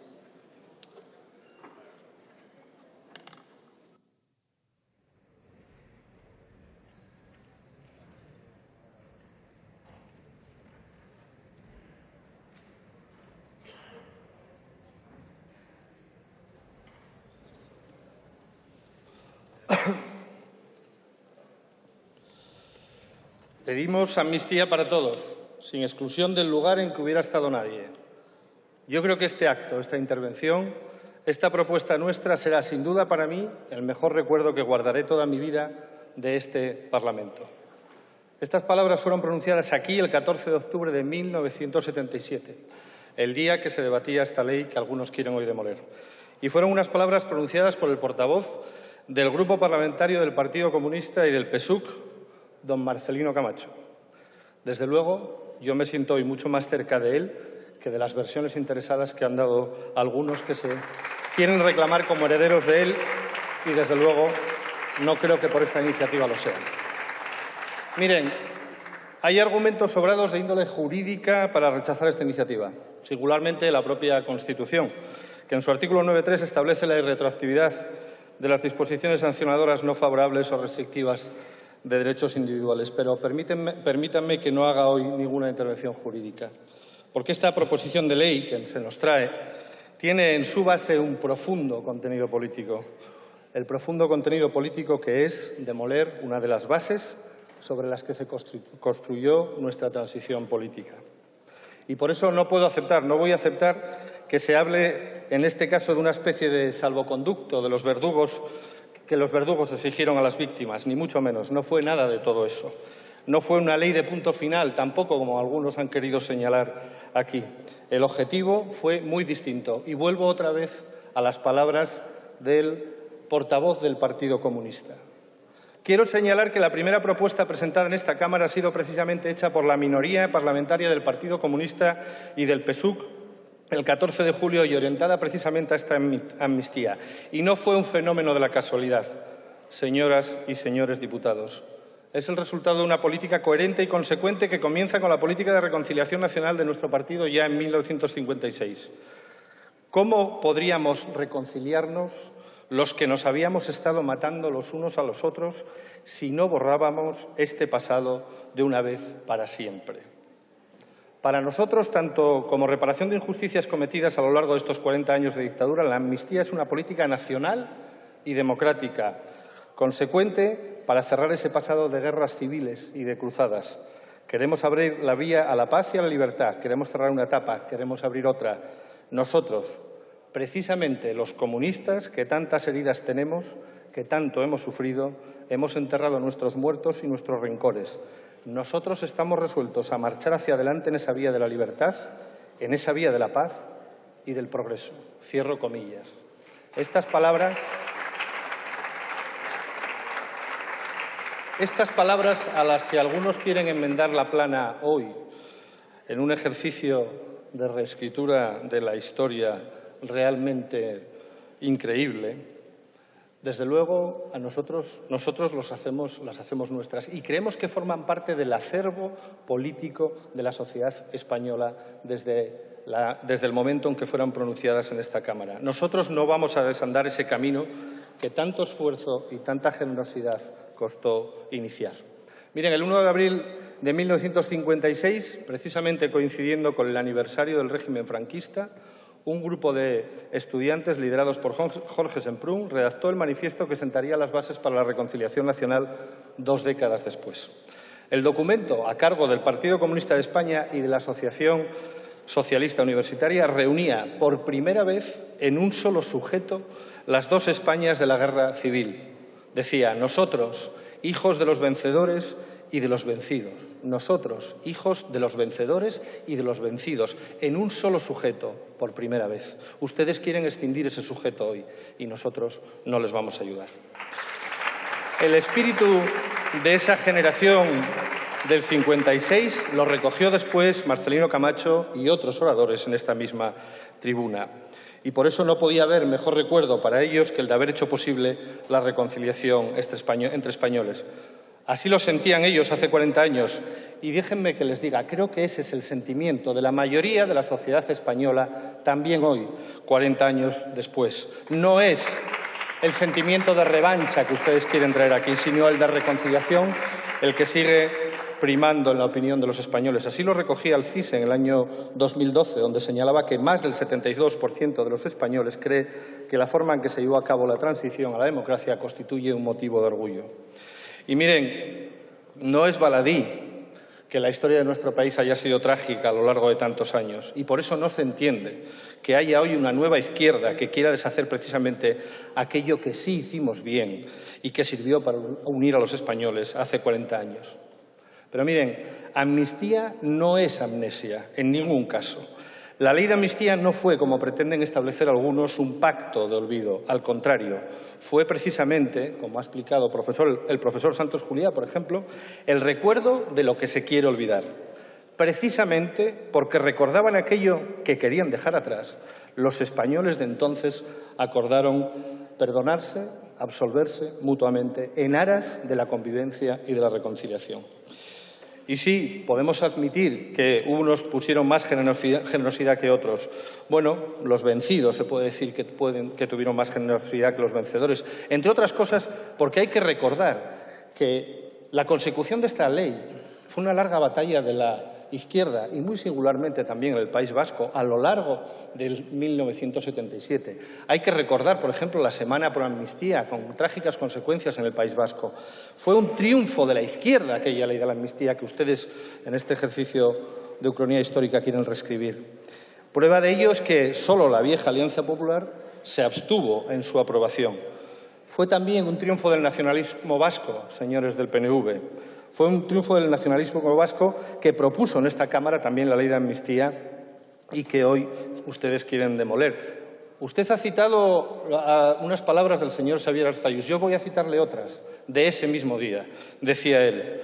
Pedimos amnistía para todos, sin exclusión del lugar en que hubiera estado nadie. Yo creo que este acto, esta intervención, esta propuesta nuestra será sin duda para mí el mejor recuerdo que guardaré toda mi vida de este Parlamento. Estas palabras fueron pronunciadas aquí el 14 de octubre de 1977, el día que se debatía esta ley que algunos quieren hoy demoler. Y fueron unas palabras pronunciadas por el portavoz del Grupo Parlamentario del Partido Comunista y del PSUC, don Marcelino Camacho. Desde luego, yo me siento hoy mucho más cerca de él que de las versiones interesadas que han dado algunos que se quieren reclamar como herederos de él y, desde luego, no creo que por esta iniciativa lo sean. Miren, hay argumentos sobrados de índole jurídica para rechazar esta iniciativa, singularmente la propia Constitución, que en su artículo 9.3 establece la irretroactividad de las disposiciones sancionadoras no favorables o restrictivas de derechos individuales. Pero permítanme, que no haga hoy ninguna intervención jurídica, porque esta proposición de ley que se nos trae tiene en su base un profundo contenido político, el profundo contenido político que es demoler una de las bases sobre las que se construyó nuestra transición política. Y por eso no puedo aceptar, no voy a aceptar que se hable en este caso de una especie de salvoconducto de los verdugos que los verdugos exigieron a las víctimas, ni mucho menos. No fue nada de todo eso. No fue una ley de punto final, tampoco como algunos han querido señalar aquí. El objetivo fue muy distinto. Y vuelvo otra vez a las palabras del portavoz del Partido Comunista. Quiero señalar que la primera propuesta presentada en esta Cámara ha sido precisamente hecha por la minoría parlamentaria del Partido Comunista y del PSUC el 14 de julio y orientada precisamente a esta amnistía. Y no fue un fenómeno de la casualidad, señoras y señores diputados. Es el resultado de una política coherente y consecuente que comienza con la política de reconciliación nacional de nuestro partido ya en 1956. ¿Cómo podríamos reconciliarnos los que nos habíamos estado matando los unos a los otros si no borrábamos este pasado de una vez para siempre? Para nosotros, tanto como reparación de injusticias cometidas a lo largo de estos 40 años de dictadura, la amnistía es una política nacional y democrática, consecuente para cerrar ese pasado de guerras civiles y de cruzadas. Queremos abrir la vía a la paz y a la libertad, queremos cerrar una etapa, queremos abrir otra. Nosotros, precisamente los comunistas, que tantas heridas tenemos, que tanto hemos sufrido, hemos enterrado nuestros muertos y nuestros rencores. Nosotros estamos resueltos a marchar hacia adelante en esa vía de la libertad, en esa vía de la paz y del progreso. Cierro comillas. Estas palabras, estas palabras a las que algunos quieren enmendar la plana hoy en un ejercicio de reescritura de la historia realmente increíble, desde luego, a nosotros, nosotros los hacemos, las hacemos nuestras y creemos que forman parte del acervo político de la sociedad española desde, desde el momento en que fueron pronunciadas en esta Cámara. Nosotros no vamos a desandar ese camino que tanto esfuerzo y tanta generosidad costó iniciar. Miren, el 1 de abril de 1956, precisamente coincidiendo con el aniversario del régimen franquista, un grupo de estudiantes liderados por Jorge Semprún redactó el manifiesto que sentaría las bases para la reconciliación nacional dos décadas después. El documento, a cargo del Partido Comunista de España y de la Asociación Socialista Universitaria, reunía por primera vez en un solo sujeto las dos Españas de la guerra civil. Decía, nosotros, hijos de los vencedores y de los vencidos. Nosotros, hijos de los vencedores y de los vencidos, en un solo sujeto, por primera vez. Ustedes quieren extinguir ese sujeto hoy y nosotros no les vamos a ayudar. El espíritu de esa generación del 56 lo recogió después Marcelino Camacho y otros oradores en esta misma tribuna. Y por eso no podía haber mejor recuerdo para ellos que el de haber hecho posible la reconciliación entre españoles. Así lo sentían ellos hace 40 años. Y déjenme que les diga, creo que ese es el sentimiento de la mayoría de la sociedad española también hoy, 40 años después. No es el sentimiento de revancha que ustedes quieren traer aquí, sino el de reconciliación, el que sigue primando en la opinión de los españoles. Así lo recogía el CIS en el año 2012, donde señalaba que más del 72% de los españoles cree que la forma en que se llevó a cabo la transición a la democracia constituye un motivo de orgullo. Y miren, no es baladí que la historia de nuestro país haya sido trágica a lo largo de tantos años y por eso no se entiende que haya hoy una nueva izquierda que quiera deshacer precisamente aquello que sí hicimos bien y que sirvió para unir a los españoles hace 40 años. Pero miren, amnistía no es amnesia en ningún caso. La ley de amnistía no fue, como pretenden establecer algunos, un pacto de olvido. Al contrario, fue precisamente, como ha explicado el profesor Santos Juliá, por ejemplo, el recuerdo de lo que se quiere olvidar. Precisamente porque recordaban aquello que querían dejar atrás, los españoles de entonces acordaron perdonarse, absolverse mutuamente en aras de la convivencia y de la reconciliación. Y sí, podemos admitir que unos pusieron más generosidad, que otros. Bueno, los vencidos se puede decir que, que tuvieron más generosidad que los vencedores. Entre otras cosas, porque hay que recordar que la consecución de esta ley fue una larga batalla de la izquierda y muy singularmente también en el País Vasco a lo largo del 1977. Hay que recordar, por ejemplo, la Semana por Amnistía, con trágicas consecuencias en el País Vasco. Fue un triunfo de la izquierda aquella ley de la amnistía que ustedes en este ejercicio de ucronía histórica quieren reescribir. Prueba de ello es que solo la vieja Alianza Popular se abstuvo en su aprobación. Fue también un triunfo del nacionalismo vasco, señores del PNV. Fue un triunfo del nacionalismo vasco que propuso en esta Cámara también la ley de amnistía y que hoy ustedes quieren demoler. Usted ha citado unas palabras del señor Xavier Arzayus. Yo voy a citarle otras de ese mismo día. Decía él,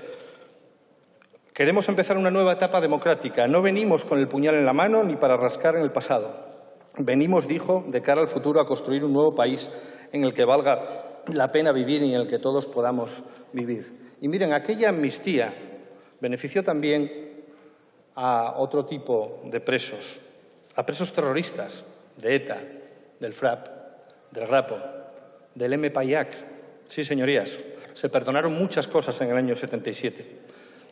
queremos empezar una nueva etapa democrática. No venimos con el puñal en la mano ni para rascar en el pasado. Venimos, dijo, de cara al futuro a construir un nuevo país en el que valga la pena vivir y en el que todos podamos vivir. Y miren, aquella amnistía benefició también a otro tipo de presos, a presos terroristas de ETA, del FRAP, del RAPO, del MPAIAC. Sí, señorías, se perdonaron muchas cosas en el año 77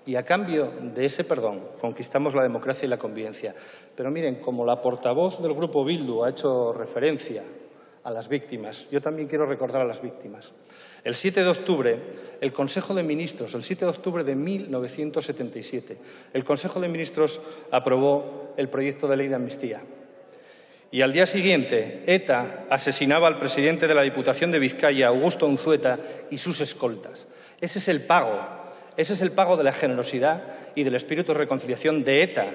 y a cambio de ese perdón conquistamos la democracia y la convivencia. Pero miren, como la portavoz del Grupo Bildu ha hecho referencia a las víctimas, yo también quiero recordar a las víctimas. El 7 de octubre, el Consejo de Ministros, el 7 de octubre de 1977, el Consejo de Ministros aprobó el proyecto de ley de amnistía. Y al día siguiente, ETA asesinaba al presidente de la Diputación de Vizcaya, Augusto Unzueta, y sus escoltas. Ese es el pago, ese es el pago de la generosidad y del espíritu de reconciliación de ETA,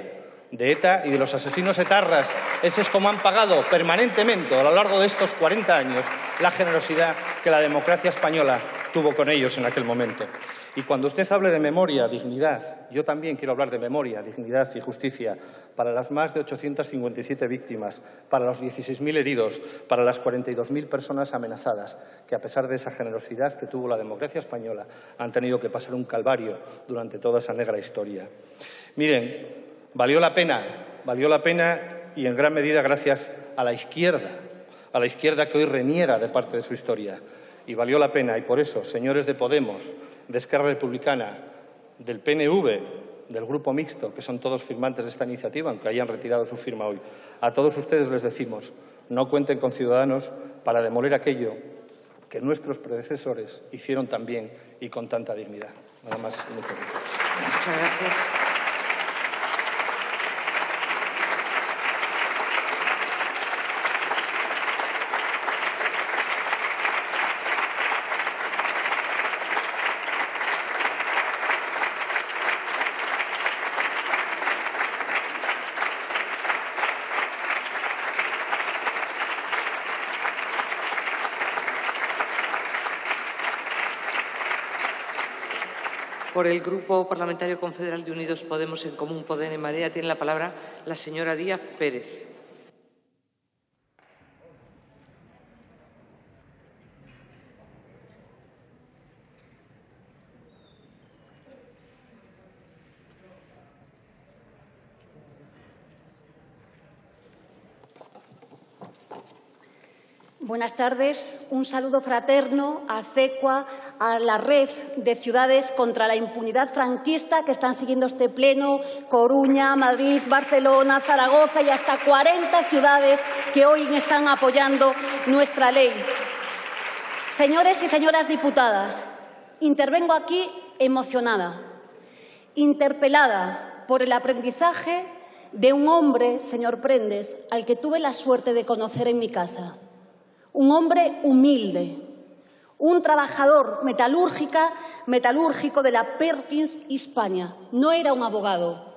de ETA y de los asesinos etarras. Ese es como han pagado permanentemente a lo largo de estos 40 años la generosidad que la democracia española tuvo con ellos en aquel momento. Y cuando usted hable de memoria, dignidad, yo también quiero hablar de memoria, dignidad y justicia para las más de 857 víctimas, para los 16.000 heridos, para las 42.000 personas amenazadas, que a pesar de esa generosidad que tuvo la democracia española, han tenido que pasar un calvario durante toda esa negra historia. Miren, Valió la pena, valió la pena y en gran medida gracias a la izquierda, a la izquierda que hoy reniega de parte de su historia. Y valió la pena y por eso, señores de Podemos, de Esquerra Republicana, del PNV, del Grupo Mixto, que son todos firmantes de esta iniciativa, aunque hayan retirado su firma hoy, a todos ustedes les decimos, no cuenten con Ciudadanos para demoler aquello que nuestros predecesores hicieron tan bien y con tanta dignidad. Nada más muchas. Muchas gracias. Por el Grupo Parlamentario Confederal de Unidos Podemos en Común Poder en Marea tiene la palabra la señora Díaz Pérez. Buenas tardes. Un saludo fraterno a CECUA, a la red de ciudades contra la impunidad franquista que están siguiendo este pleno, Coruña, Madrid, Barcelona, Zaragoza y hasta 40 ciudades que hoy están apoyando nuestra ley. Señores y señoras diputadas, intervengo aquí emocionada, interpelada por el aprendizaje de un hombre, señor Prendes, al que tuve la suerte de conocer en mi casa un hombre humilde, un trabajador metalúrgica, metalúrgico de la Perkins Hispania. No era un abogado,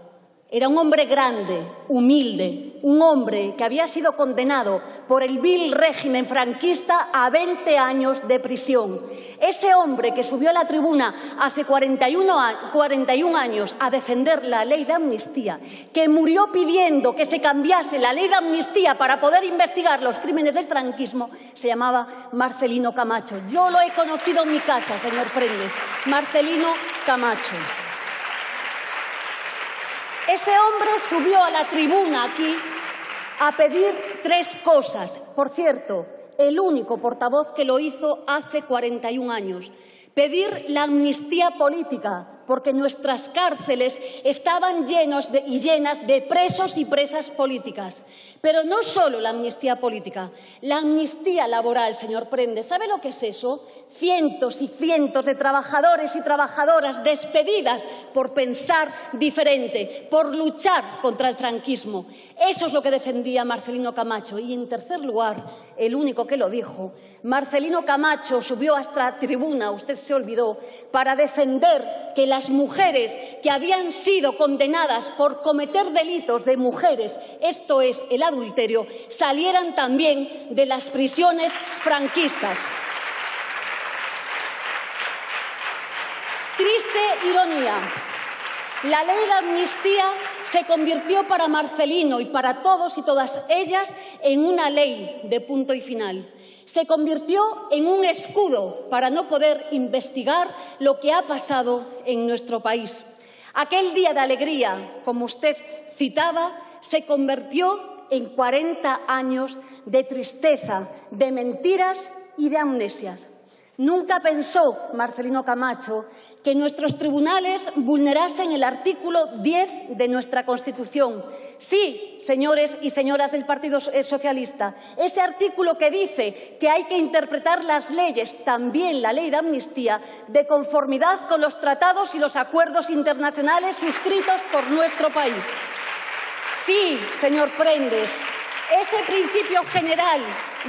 era un hombre grande, humilde, un hombre que había sido condenado por el vil régimen franquista a 20 años de prisión. Ese hombre que subió a la tribuna hace 41, 41 años a defender la ley de amnistía, que murió pidiendo que se cambiase la ley de amnistía para poder investigar los crímenes del franquismo, se llamaba Marcelino Camacho. Yo lo he conocido en mi casa, señor Prendes, Marcelino Camacho. Ese hombre subió a la tribuna aquí a pedir tres cosas. Por cierto, el único portavoz que lo hizo hace 41 años. Pedir la amnistía política, porque nuestras cárceles estaban llenas de presos y presas políticas. Pero no solo la amnistía política, la amnistía laboral, señor Prende. ¿Sabe lo que es eso? Cientos y cientos de trabajadores y trabajadoras despedidas por pensar diferente, por luchar contra el franquismo. Eso es lo que defendía Marcelino Camacho. Y, en tercer lugar, el único que lo dijo, Marcelino Camacho subió hasta la tribuna, usted se olvidó, para defender que las mujeres que habían sido condenadas por cometer delitos de mujeres, esto es, el adulterio, salieran también de las prisiones franquistas. Triste ironía. La ley de amnistía se convirtió para Marcelino y para todos y todas ellas en una ley de punto y final se convirtió en un escudo para no poder investigar lo que ha pasado en nuestro país. Aquel día de alegría, como usted citaba, se convirtió en 40 años de tristeza, de mentiras y de amnesias. Nunca pensó Marcelino Camacho que nuestros tribunales vulnerasen el artículo 10 de nuestra Constitución. Sí, señores y señoras del Partido Socialista, ese artículo que dice que hay que interpretar las leyes, también la ley de amnistía, de conformidad con los tratados y los acuerdos internacionales suscritos por nuestro país. Sí, señor Prendes, ese principio general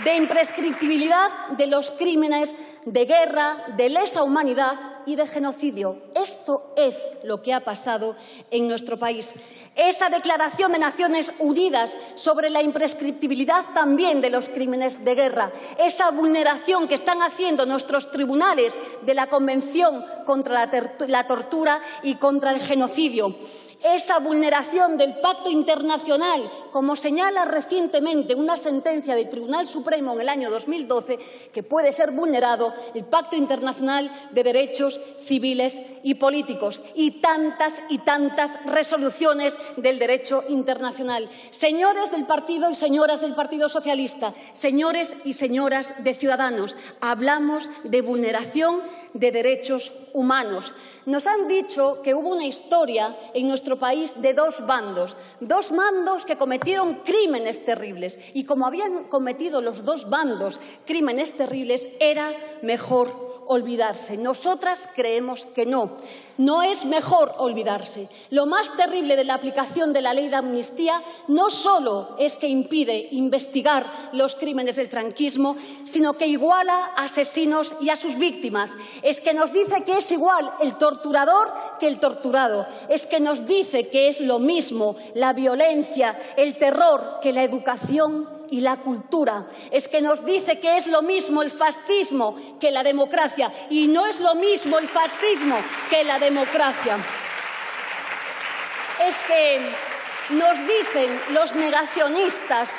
de imprescriptibilidad de los crímenes de guerra, de lesa humanidad y de genocidio. Esto es lo que ha pasado en nuestro país. Esa declaración de Naciones Unidas sobre la imprescriptibilidad también de los crímenes de guerra, esa vulneración que están haciendo nuestros tribunales de la Convención contra la, la tortura y contra el genocidio esa vulneración del pacto internacional, como señala recientemente una sentencia del Tribunal Supremo en el año 2012, que puede ser vulnerado el pacto internacional de derechos civiles y políticos y tantas y tantas resoluciones del derecho internacional. Señores del partido y señoras del Partido Socialista, señores y señoras de Ciudadanos, hablamos de vulneración de derechos humanos. Nos han dicho que hubo una historia en nuestro país de dos bandos, dos bandos que cometieron crímenes terribles y como habían cometido los dos bandos crímenes terribles, era mejor olvidarse. Nosotras creemos que no. No es mejor olvidarse. Lo más terrible de la aplicación de la ley de amnistía no solo es que impide investigar los crímenes del franquismo, sino que iguala a asesinos y a sus víctimas. Es que nos dice que es igual el torturador que el torturado. Es que nos dice que es lo mismo la violencia, el terror que la educación y la cultura. Es que nos dice que es lo mismo el fascismo que la democracia y no es lo mismo el fascismo que la democracia. Es que nos dicen los negacionistas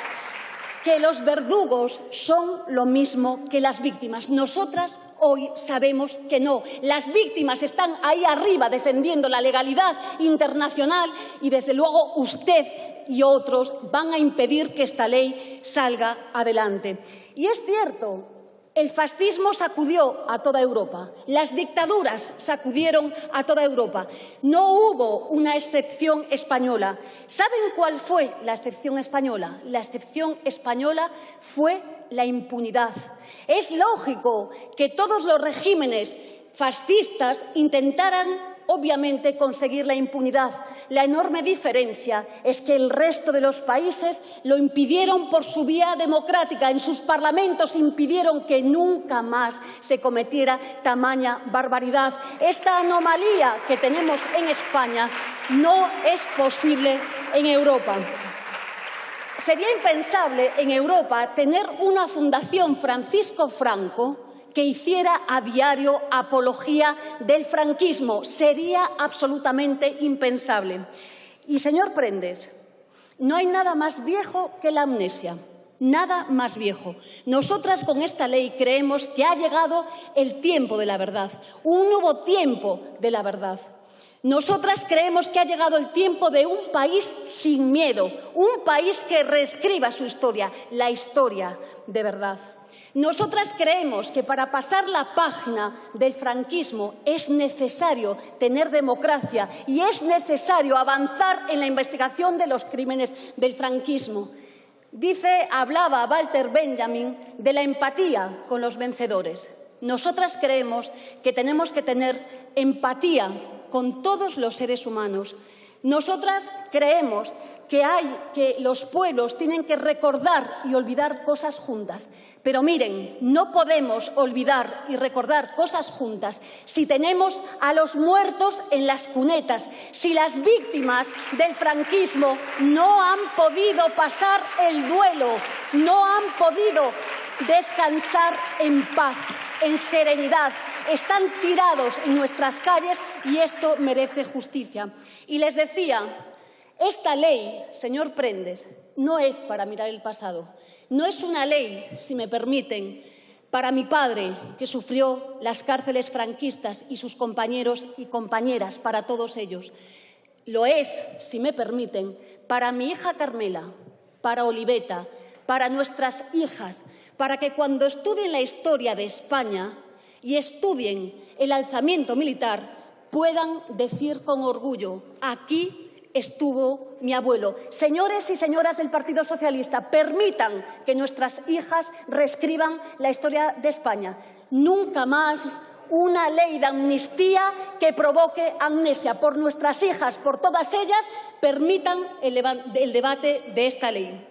que los verdugos son lo mismo que las víctimas. Nosotras hoy sabemos que no. Las víctimas están ahí arriba defendiendo la legalidad internacional y, desde luego, usted y otros van a impedir que esta ley salga adelante. Y es cierto, el fascismo sacudió a toda Europa, las dictaduras sacudieron a toda Europa. No hubo una excepción española. ¿Saben cuál fue la excepción española? La excepción española fue la impunidad. Es lógico que todos los regímenes fascistas intentaran obviamente conseguir la impunidad. La enorme diferencia es que el resto de los países lo impidieron por su vía democrática. En sus parlamentos impidieron que nunca más se cometiera tamaña barbaridad. Esta anomalía que tenemos en España no es posible en Europa. Sería impensable en Europa tener una fundación Francisco Franco que hiciera a diario apología del franquismo. Sería absolutamente impensable. Y, señor Prendes, no hay nada más viejo que la amnesia. Nada más viejo. Nosotras con esta ley creemos que ha llegado el tiempo de la verdad, un nuevo tiempo de la verdad. Nosotras creemos que ha llegado el tiempo de un país sin miedo, un país que reescriba su historia, la historia de verdad. Nosotras creemos que para pasar la página del franquismo es necesario tener democracia y es necesario avanzar en la investigación de los crímenes del franquismo. Dice, hablaba Walter Benjamin de la empatía con los vencedores. Nosotras creemos que tenemos que tener empatía con todos los seres humanos. Nosotras creemos que hay que los pueblos tienen que recordar y olvidar cosas juntas. Pero miren, no podemos olvidar y recordar cosas juntas si tenemos a los muertos en las cunetas, si las víctimas del franquismo no han podido pasar el duelo, no han podido descansar en paz, en serenidad. Están tirados en nuestras calles y esto merece justicia. Y les decía, esta ley, señor Prendes, no es para mirar el pasado. No es una ley, si me permiten, para mi padre, que sufrió las cárceles franquistas, y sus compañeros y compañeras, para todos ellos. Lo es, si me permiten, para mi hija Carmela, para Oliveta, para nuestras hijas, para que cuando estudien la historia de España y estudien el alzamiento militar puedan decir con orgullo, aquí estuvo mi abuelo. Señores y señoras del Partido Socialista, permitan que nuestras hijas reescriban la historia de España. Nunca más una ley de amnistía que provoque amnesia. Por nuestras hijas, por todas ellas, permitan el, debate de esta ley.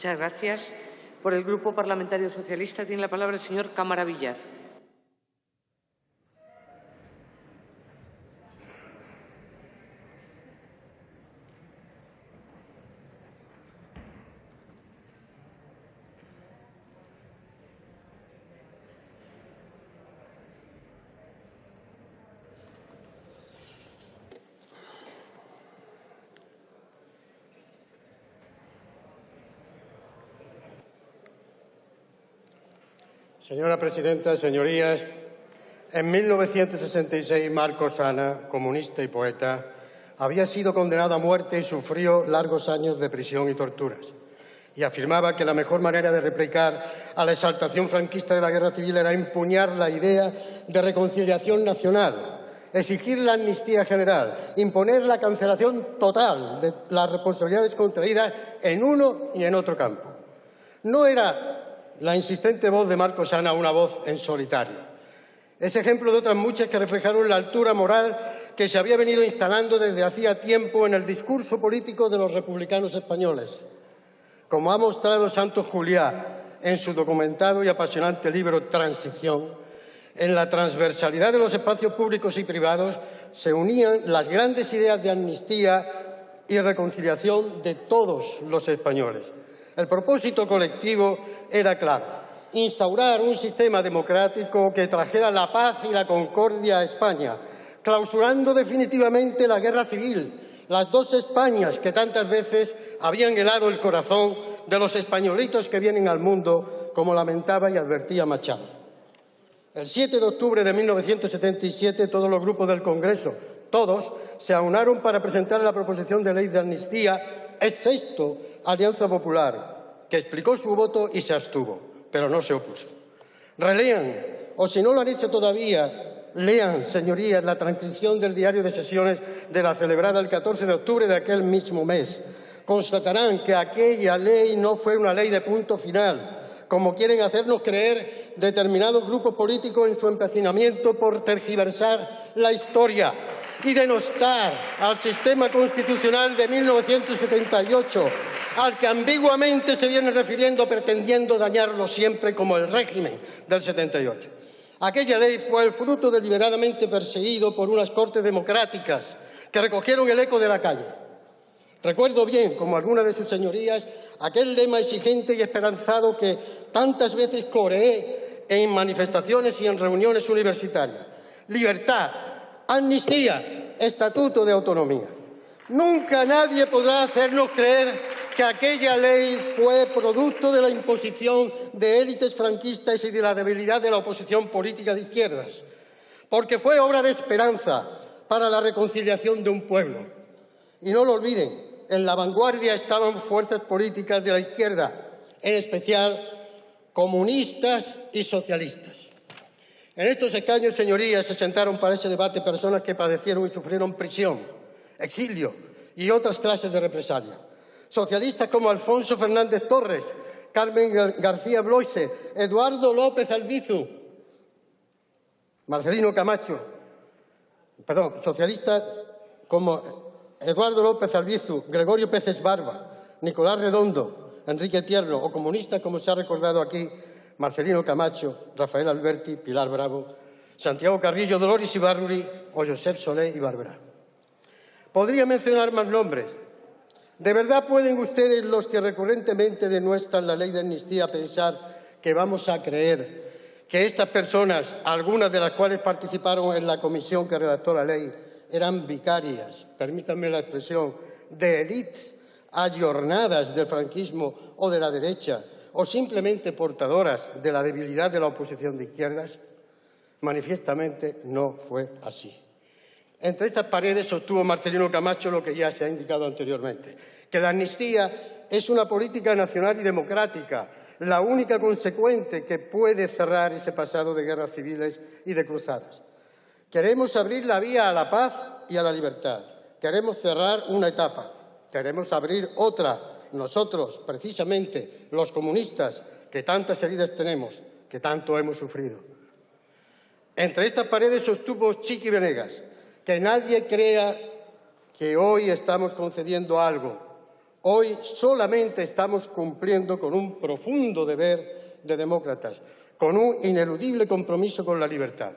Muchas gracias. Por el Grupo Parlamentario Socialista tiene la palabra el señor Cámara Villar. Señora presidenta, señorías, en 1966 Marcos Sana, comunista y poeta, había sido condenado a muerte y sufrió largos años de prisión y torturas. Y afirmaba que la mejor manera de replicar a la exaltación franquista de la guerra civil era empuñar la idea de reconciliación nacional, exigir la amnistía general, imponer la cancelación total de las responsabilidades contraídas en uno y en otro campo. No era la insistente voz de Marcos Sana una voz en solitario. Es ejemplo de otras muchas que reflejaron la altura moral que se había venido instalando desde hacía tiempo en el discurso político de los republicanos españoles. Como ha mostrado Santos Juliá en su documentado y apasionante libro Transición, en la transversalidad de los espacios públicos y privados se unían las grandes ideas de amnistía y reconciliación de todos los españoles. El propósito colectivo era claro instaurar un sistema democrático que trajera la paz y la concordia a España, clausurando definitivamente la guerra civil, las dos Españas que tantas veces habían helado el corazón de los españolitos que vienen al mundo, como lamentaba y advertía Machado. El 7 de octubre de 1977 todos los grupos del Congreso, todos, se aunaron para presentar la proposición de ley de amnistía, excepto Alianza Popular, que explicó su voto y se abstuvo pero no se opuso. Relean, o si no lo han hecho todavía, lean, señorías, la transcripción del diario de sesiones de la celebrada el 14 de octubre de aquel mismo mes. Constatarán que aquella ley no fue una ley de punto final, como quieren hacernos creer determinados grupos políticos en su empecinamiento por tergiversar la historia y denostar al sistema constitucional de 1978 al que ambiguamente se viene refiriendo pretendiendo dañarlo siempre como el régimen del 78. Aquella ley fue el fruto deliberadamente perseguido por unas cortes democráticas que recogieron el eco de la calle. Recuerdo bien, como algunas de sus señorías, aquel lema exigente y esperanzado que tantas veces coreé en manifestaciones y en reuniones universitarias. Libertad, amnistía, estatuto de autonomía. Nunca nadie podrá hacernos creer que aquella ley fue producto de la imposición de élites franquistas y de la debilidad de la oposición política de izquierdas, porque fue obra de esperanza para la reconciliación de un pueblo. Y no lo olviden, en la vanguardia estaban fuerzas políticas de la izquierda, en especial comunistas y socialistas. En estos escaños, señorías, se sentaron para ese debate personas que padecieron y sufrieron prisión, exilio y otras clases de represalia. Socialistas como Alfonso Fernández Torres, Carmen García Bloise, Eduardo López Albizu, Marcelino Camacho, perdón, socialistas como Eduardo López Albizu, Gregorio Peces Barba, Nicolás Redondo, Enrique Tierno o comunistas como se ha recordado aquí, Marcelino Camacho, Rafael Alberti, Pilar Bravo, Santiago Carrillo, Dolores Ibarruri o Josep Solé y Bárbara. Podría mencionar más nombres, ¿De verdad pueden ustedes, los que recurrentemente denuestran la ley de amnistía, pensar que vamos a creer que estas personas, algunas de las cuales participaron en la comisión que redactó la ley, eran vicarias, permítanme la expresión, de élites ayornadas del franquismo o de la derecha, o simplemente portadoras de la debilidad de la oposición de izquierdas? Manifiestamente no fue así. Entre estas paredes sostuvo Marcelino Camacho lo que ya se ha indicado anteriormente, que la amnistía es una política nacional y democrática, la única consecuente que puede cerrar ese pasado de guerras civiles y de cruzadas. Queremos abrir la vía a la paz y a la libertad. Queremos cerrar una etapa. Queremos abrir otra. Nosotros, precisamente, los comunistas, que tantas heridas tenemos, que tanto hemos sufrido. Entre estas paredes sostuvo Chiqui Venegas, que nadie crea que hoy estamos concediendo algo. Hoy solamente estamos cumpliendo con un profundo deber de demócratas, con un ineludible compromiso con la libertad.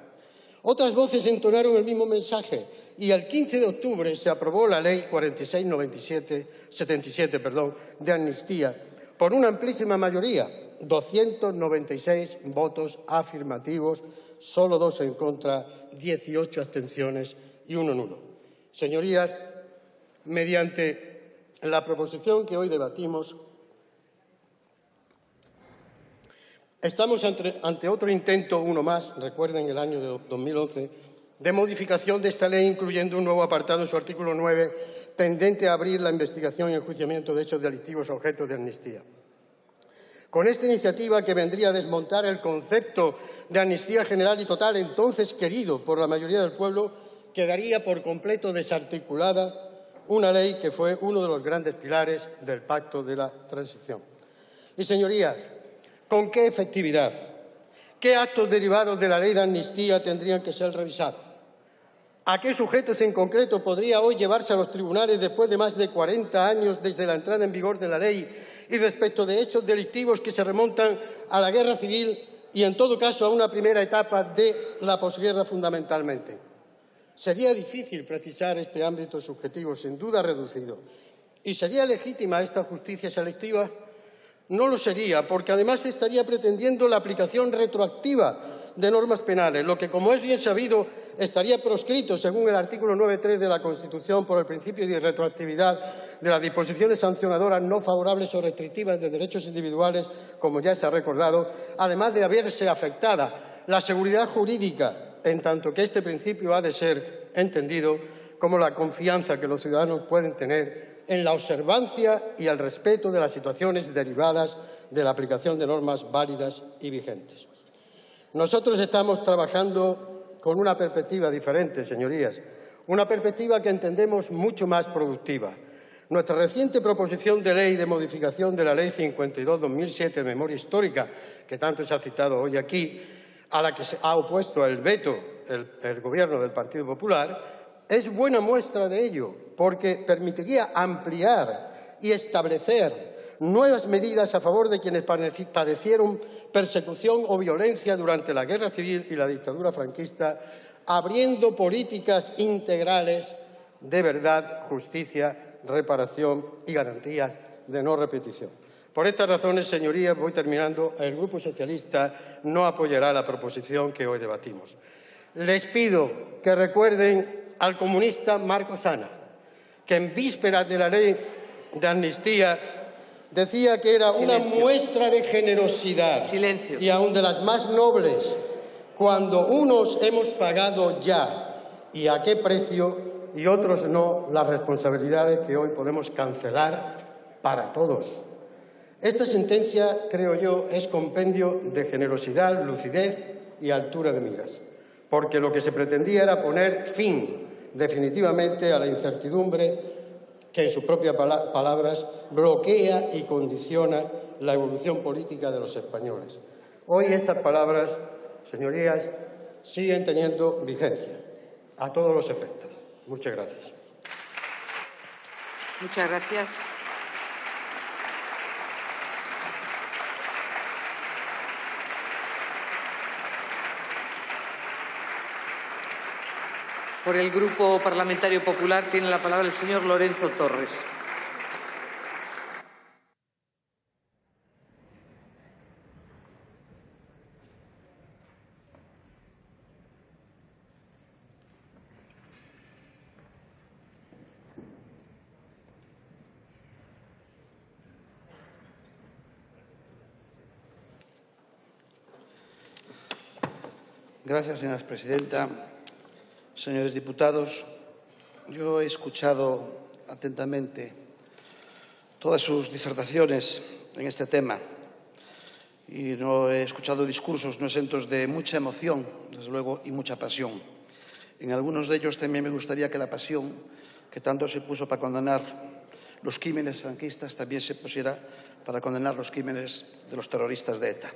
Otras voces entonaron el mismo mensaje y el 15 de octubre se aprobó la Ley 4677 perdón, de amnistía por una amplísima mayoría, 296 votos afirmativos, solo dos en contra, 18 abstenciones y uno nulo. Señorías, mediante la proposición que hoy debatimos, Estamos ante, otro intento, uno más, recuerden el año de 2011, de modificación de esta ley, incluyendo un nuevo apartado en su artículo 9, tendente a abrir la investigación y enjuiciamiento de hechos delictivos objeto de amnistía. Con esta iniciativa, que vendría a desmontar el concepto de amnistía general y total, entonces querido por la mayoría del pueblo, quedaría por completo desarticulada una ley que fue uno de los grandes pilares del pacto de la transición. Y, señorías, ¿con qué efectividad? ¿Qué actos derivados de la ley de amnistía tendrían que ser revisados? ¿A qué sujetos en concreto podría hoy llevarse a los tribunales después de más de 40 años desde la entrada en vigor de la ley y respecto de hechos delictivos que se remontan a la guerra civil y, en todo caso, a una primera etapa de la posguerra fundamentalmente? Sería difícil precisar este ámbito subjetivo, sin duda reducido. ¿Y sería legítima esta justicia selectiva? No lo sería, porque además estaría pretendiendo la aplicación retroactiva de normas penales, lo que, como es bien sabido, estaría proscrito, según el artículo 9.3 de la Constitución, por el principio de retroactividad de las disposiciones sancionadoras no favorables o restrictivas de derechos individuales, como ya se ha recordado, además de haberse afectada la seguridad jurídica en tanto que este principio ha de ser entendido como la confianza que los ciudadanos pueden tener en la observancia y el respeto de las situaciones derivadas de la aplicación de normas válidas y vigentes. Nosotros estamos trabajando con una perspectiva diferente, señorías, una perspectiva que entendemos mucho más productiva. Nuestra reciente proposición de ley de modificación de la Ley 52-2007 de memoria histórica, que tanto se ha citado hoy aquí, a la que se ha opuesto el veto el, Gobierno del Partido Popular, es buena muestra de ello, porque permitiría ampliar y establecer nuevas medidas a favor de quienes padecieron persecución o violencia durante la Guerra Civil y la dictadura franquista, abriendo políticas integrales de verdad, justicia, reparación y garantías de no repetición. Por estas razones, señorías, voy terminando, el Grupo Socialista no apoyará la proposición que hoy debatimos. Les pido que recuerden al comunista Marco Sana, que en vísperas de la ley de amnistía decía que era una muestra de generosidad y aún de las más nobles, cuando unos hemos pagado ya y a qué precio y otros no las responsabilidades que hoy podemos cancelar para todos. Esta sentencia, creo yo, es compendio de generosidad, lucidez y altura de miras, porque lo que se pretendía era poner fin definitivamente a la incertidumbre que, en sus propias palabras, bloquea y condiciona la evolución política de los españoles. Hoy estas palabras, señorías, siguen teniendo vigencia a todos los efectos. Muchas gracias. Muchas gracias. Por el Grupo Parlamentario Popular tiene la palabra el señor Lorenzo Torres. Gracias, señora presidenta. Señores diputados, yo he escuchado atentamente todas sus disertaciones en este tema y no he escuchado discursos no exentos de mucha emoción, desde luego, y mucha pasión. En algunos de ellos también me gustaría que la pasión que tanto se puso para condenar los crímenes franquistas también se pusiera para condenar los crímenes de los terroristas de ETA.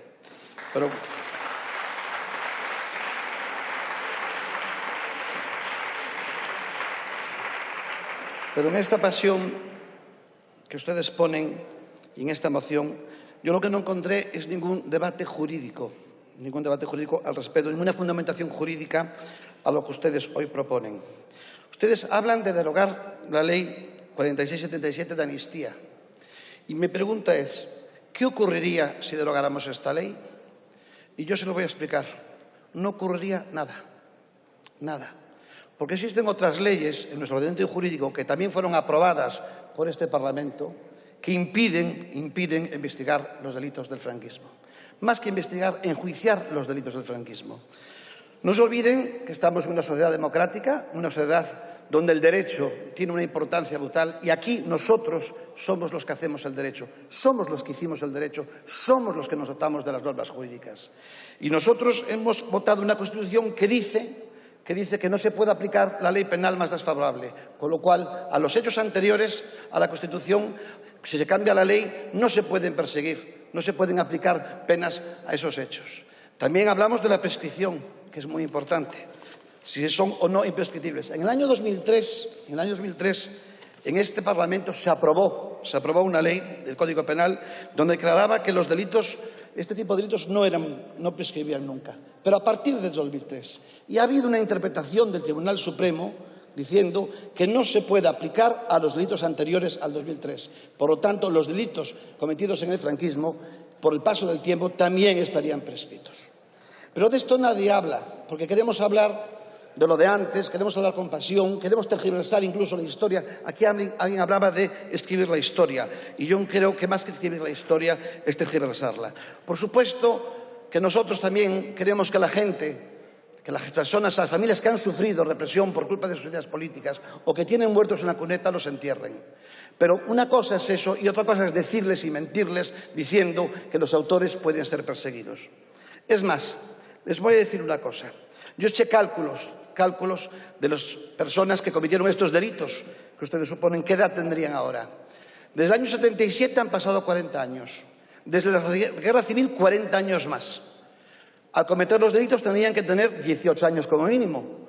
Pero en esta pasión que ustedes ponen y en esta moción, yo lo que no encontré es ningún debate jurídico, ningún debate jurídico al respecto, ninguna fundamentación jurídica a lo que ustedes hoy proponen. Ustedes hablan de derogar la ley 4677 de amnistía. Y mi pregunta es, ¿qué ocurriría si derogáramos esta ley? Y yo se lo voy a explicar. No ocurriría nada. Nada. Porque existen otras leyes en nuestro ordenamiento jurídico que también fueron aprobadas por este Parlamento que impiden, impiden investigar los delitos del franquismo. Más que investigar, enjuiciar los delitos del franquismo. No se olviden que estamos en una sociedad democrática, una sociedad donde el derecho tiene una importancia brutal y aquí nosotros somos los que hacemos el derecho, somos los que hicimos el derecho, somos los que nos dotamos de las normas jurídicas. Y nosotros hemos votado una Constitución que dice que dice que no se puede aplicar la ley penal más desfavorable, con lo cual a los hechos anteriores a la Constitución, si se cambia la ley, no se pueden perseguir, no se pueden aplicar penas a esos hechos. También hablamos de la prescripción, que es muy importante si son o no imprescriptibles. En el año 2003, en el año 2003, en este Parlamento se aprobó, se aprobó una ley del Código Penal donde declaraba que los delitos, este tipo de delitos no, eran, no prescribían nunca. Pero a partir de 2003. Y ha habido una interpretación del Tribunal Supremo diciendo que no se puede aplicar a los delitos anteriores al 2003. Por lo tanto, los delitos cometidos en el franquismo, por el paso del tiempo, también estarían prescritos. Pero de esto nadie habla, porque queremos hablar de lo de antes, queremos hablar con pasión, queremos tergiversar incluso la historia. Aquí alguien, hablaba de escribir la historia y yo creo que más que escribir la historia es tergiversarla. Por supuesto que nosotros también queremos que la gente que las personas, las familias que han sufrido represión por culpa de sus ideas políticas o que tienen muertos en la cuneta los entierren. Pero una cosa es eso y otra cosa es decirles y mentirles diciendo que los autores pueden ser perseguidos. Es más, les voy a decir una cosa. Yo eché cálculos cálculos de las personas que cometieron estos delitos, que ustedes suponen qué edad tendrían ahora. Desde el año 77 han pasado 40 años. Desde la Guerra Civil, 40 años más. Al cometer los delitos tendrían que tener 18 años como mínimo,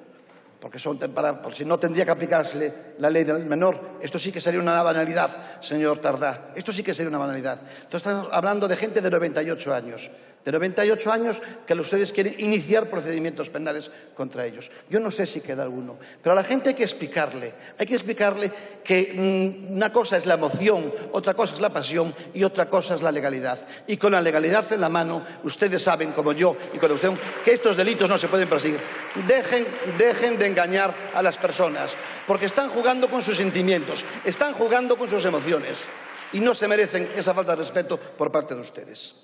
porque son para, por si no tendría que aplicarse la ley del menor. Esto sí que sería una banalidad, señor Tardá. Esto sí que sería una banalidad. Entonces estamos hablando de gente de 98 años de 98 años que ustedes quieren iniciar procedimientos penales contra ellos. Yo no sé si queda alguno, pero a la gente hay que explicarle, hay que explicarle que mm, una cosa es la emoción, otra cosa es la pasión y otra cosa es la legalidad. Y con la legalidad en la mano, ustedes saben, como yo y con usted, que estos delitos no se pueden perseguir. Dejen, dejen de engañar a las personas, porque están jugando jugando con sus sentimientos, están jugando con sus emociones y no se merecen esa falta de respeto por parte de ustedes.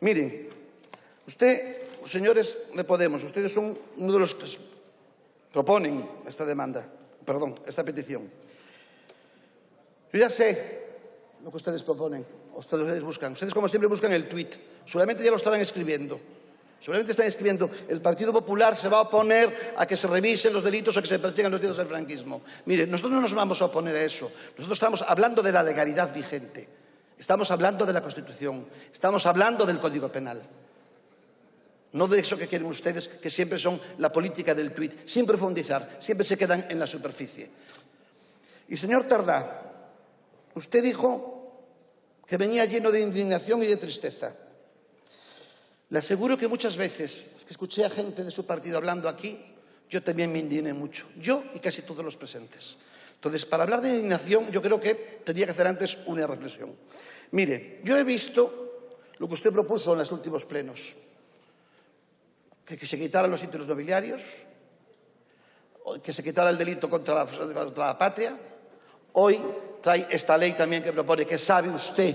Miren, usted, señores de Podemos, ustedes son uno de los que proponen esta demanda, perdón, esta petición. Yo ya sé lo que ustedes proponen, ustedes buscan. Ustedes, como siempre, buscan el tuit. Seguramente ya lo estarán escribiendo. Seguramente están escribiendo, el Partido Popular se va a oponer a que se revisen los delitos o que se persigan los delitos del franquismo. Mire, nosotros no nos vamos a oponer a eso. Nosotros estamos hablando de la legalidad vigente. Estamos hablando de la Constitución, estamos hablando del Código Penal. No de eso que quieren ustedes, que siempre son la política del tuit, sin profundizar, siempre se quedan en la superficie. Y señor Tardá, usted dijo que venía lleno de indignación y de tristeza. Le aseguro que muchas veces, que escuché a gente de su partido hablando aquí, yo también me indigné mucho, yo y casi todos los presentes. Entonces, para hablar de indignación, yo creo que tendría que hacer antes una reflexión. Mire, yo he visto lo que usted propuso en los últimos plenos, que, se quitaran los títulos nobiliarios, que se quitara el delito contra la, contra la patria. Hoy trae esta ley también que propone que sabe usted,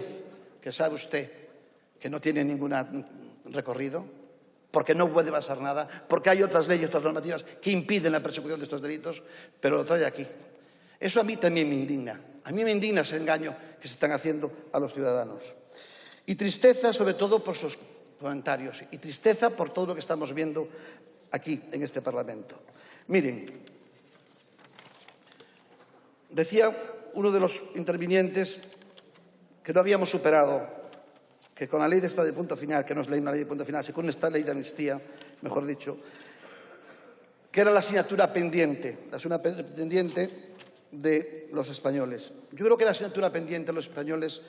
que sabe usted que no tiene ningún recorrido, porque no puede pasar nada, porque hay otras leyes, otras normativas que impiden la persecución de estos delitos, pero lo trae aquí. Eso a mí también me indigna. A mí me indigna ese engaño que se están haciendo a los ciudadanos. Y tristeza sobre todo por sus comentarios y tristeza por todo lo que estamos viendo aquí en este Parlamento. Miren, decía uno de los intervinientes que no habíamos superado, que con la ley de estado de punto final, que no es ley, una ley de punto final, sino con esta ley de amnistía, mejor dicho, que era la asignatura pendiente, la asignatura pendiente de los españoles. Yo creo que la asignatura pendiente de los españoles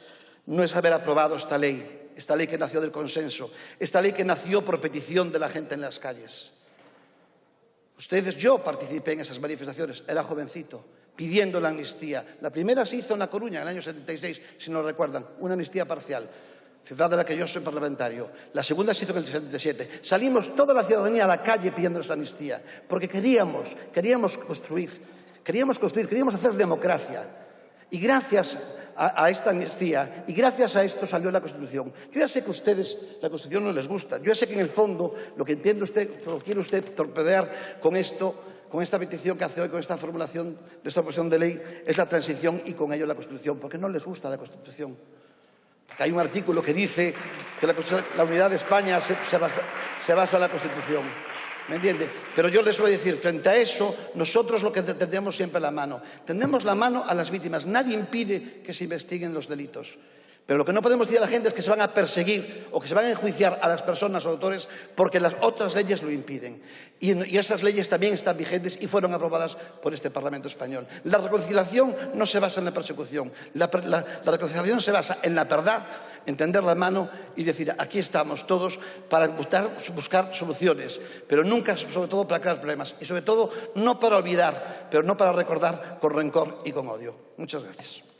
no es haber aprobado esta ley, esta ley que nació del consenso, esta ley que nació por petición de la gente en las calles. Ustedes, yo participé en esas manifestaciones, era jovencito, pidiendo la amnistía. La primera se hizo en La Coruña, en el año 76, si no recuerdan, una amnistía parcial, ciudad de la que yo soy parlamentario. La segunda se hizo en el 77. Salimos toda la ciudadanía a la calle pidiendo esa amnistía, porque queríamos, queríamos construir Queríamos construir, queríamos hacer democracia. Y gracias a, esta amnistía y gracias a esto salió la Constitución. Yo ya sé que a ustedes la Constitución no les gusta, yo sé que en el fondo lo que entiende usted, lo quiere usted torpedear con esto, con esta petición que hace hoy, con esta formulación de esta proposición de ley, es la transición y con ello la Constitución, porque no les gusta la Constitución. Hay un artículo que dice que la, unidad de España se, se, basa, se basa en la Constitución. ¿Me entiende? Pero yo les voy a decir, frente a eso, nosotros lo que tendemos siempre la mano. Tendemos la mano a las víctimas. Nadie impide que se investiguen los delitos. Pero lo que no podemos decir a la gente es que se van a perseguir o que se van a enjuiciar a las personas o autores porque las otras leyes lo impiden. Y, esas leyes también están vigentes y fueron aprobadas por este Parlamento español. La reconciliación no se basa en la persecución. La reconciliación se basa en la verdad, en tender la mano y decir aquí estamos todos para buscar, buscar soluciones, pero nunca, sobre todo, para crear problemas. Y sobre todo, no para olvidar, pero no para recordar con rencor y con odio. Muchas gracias.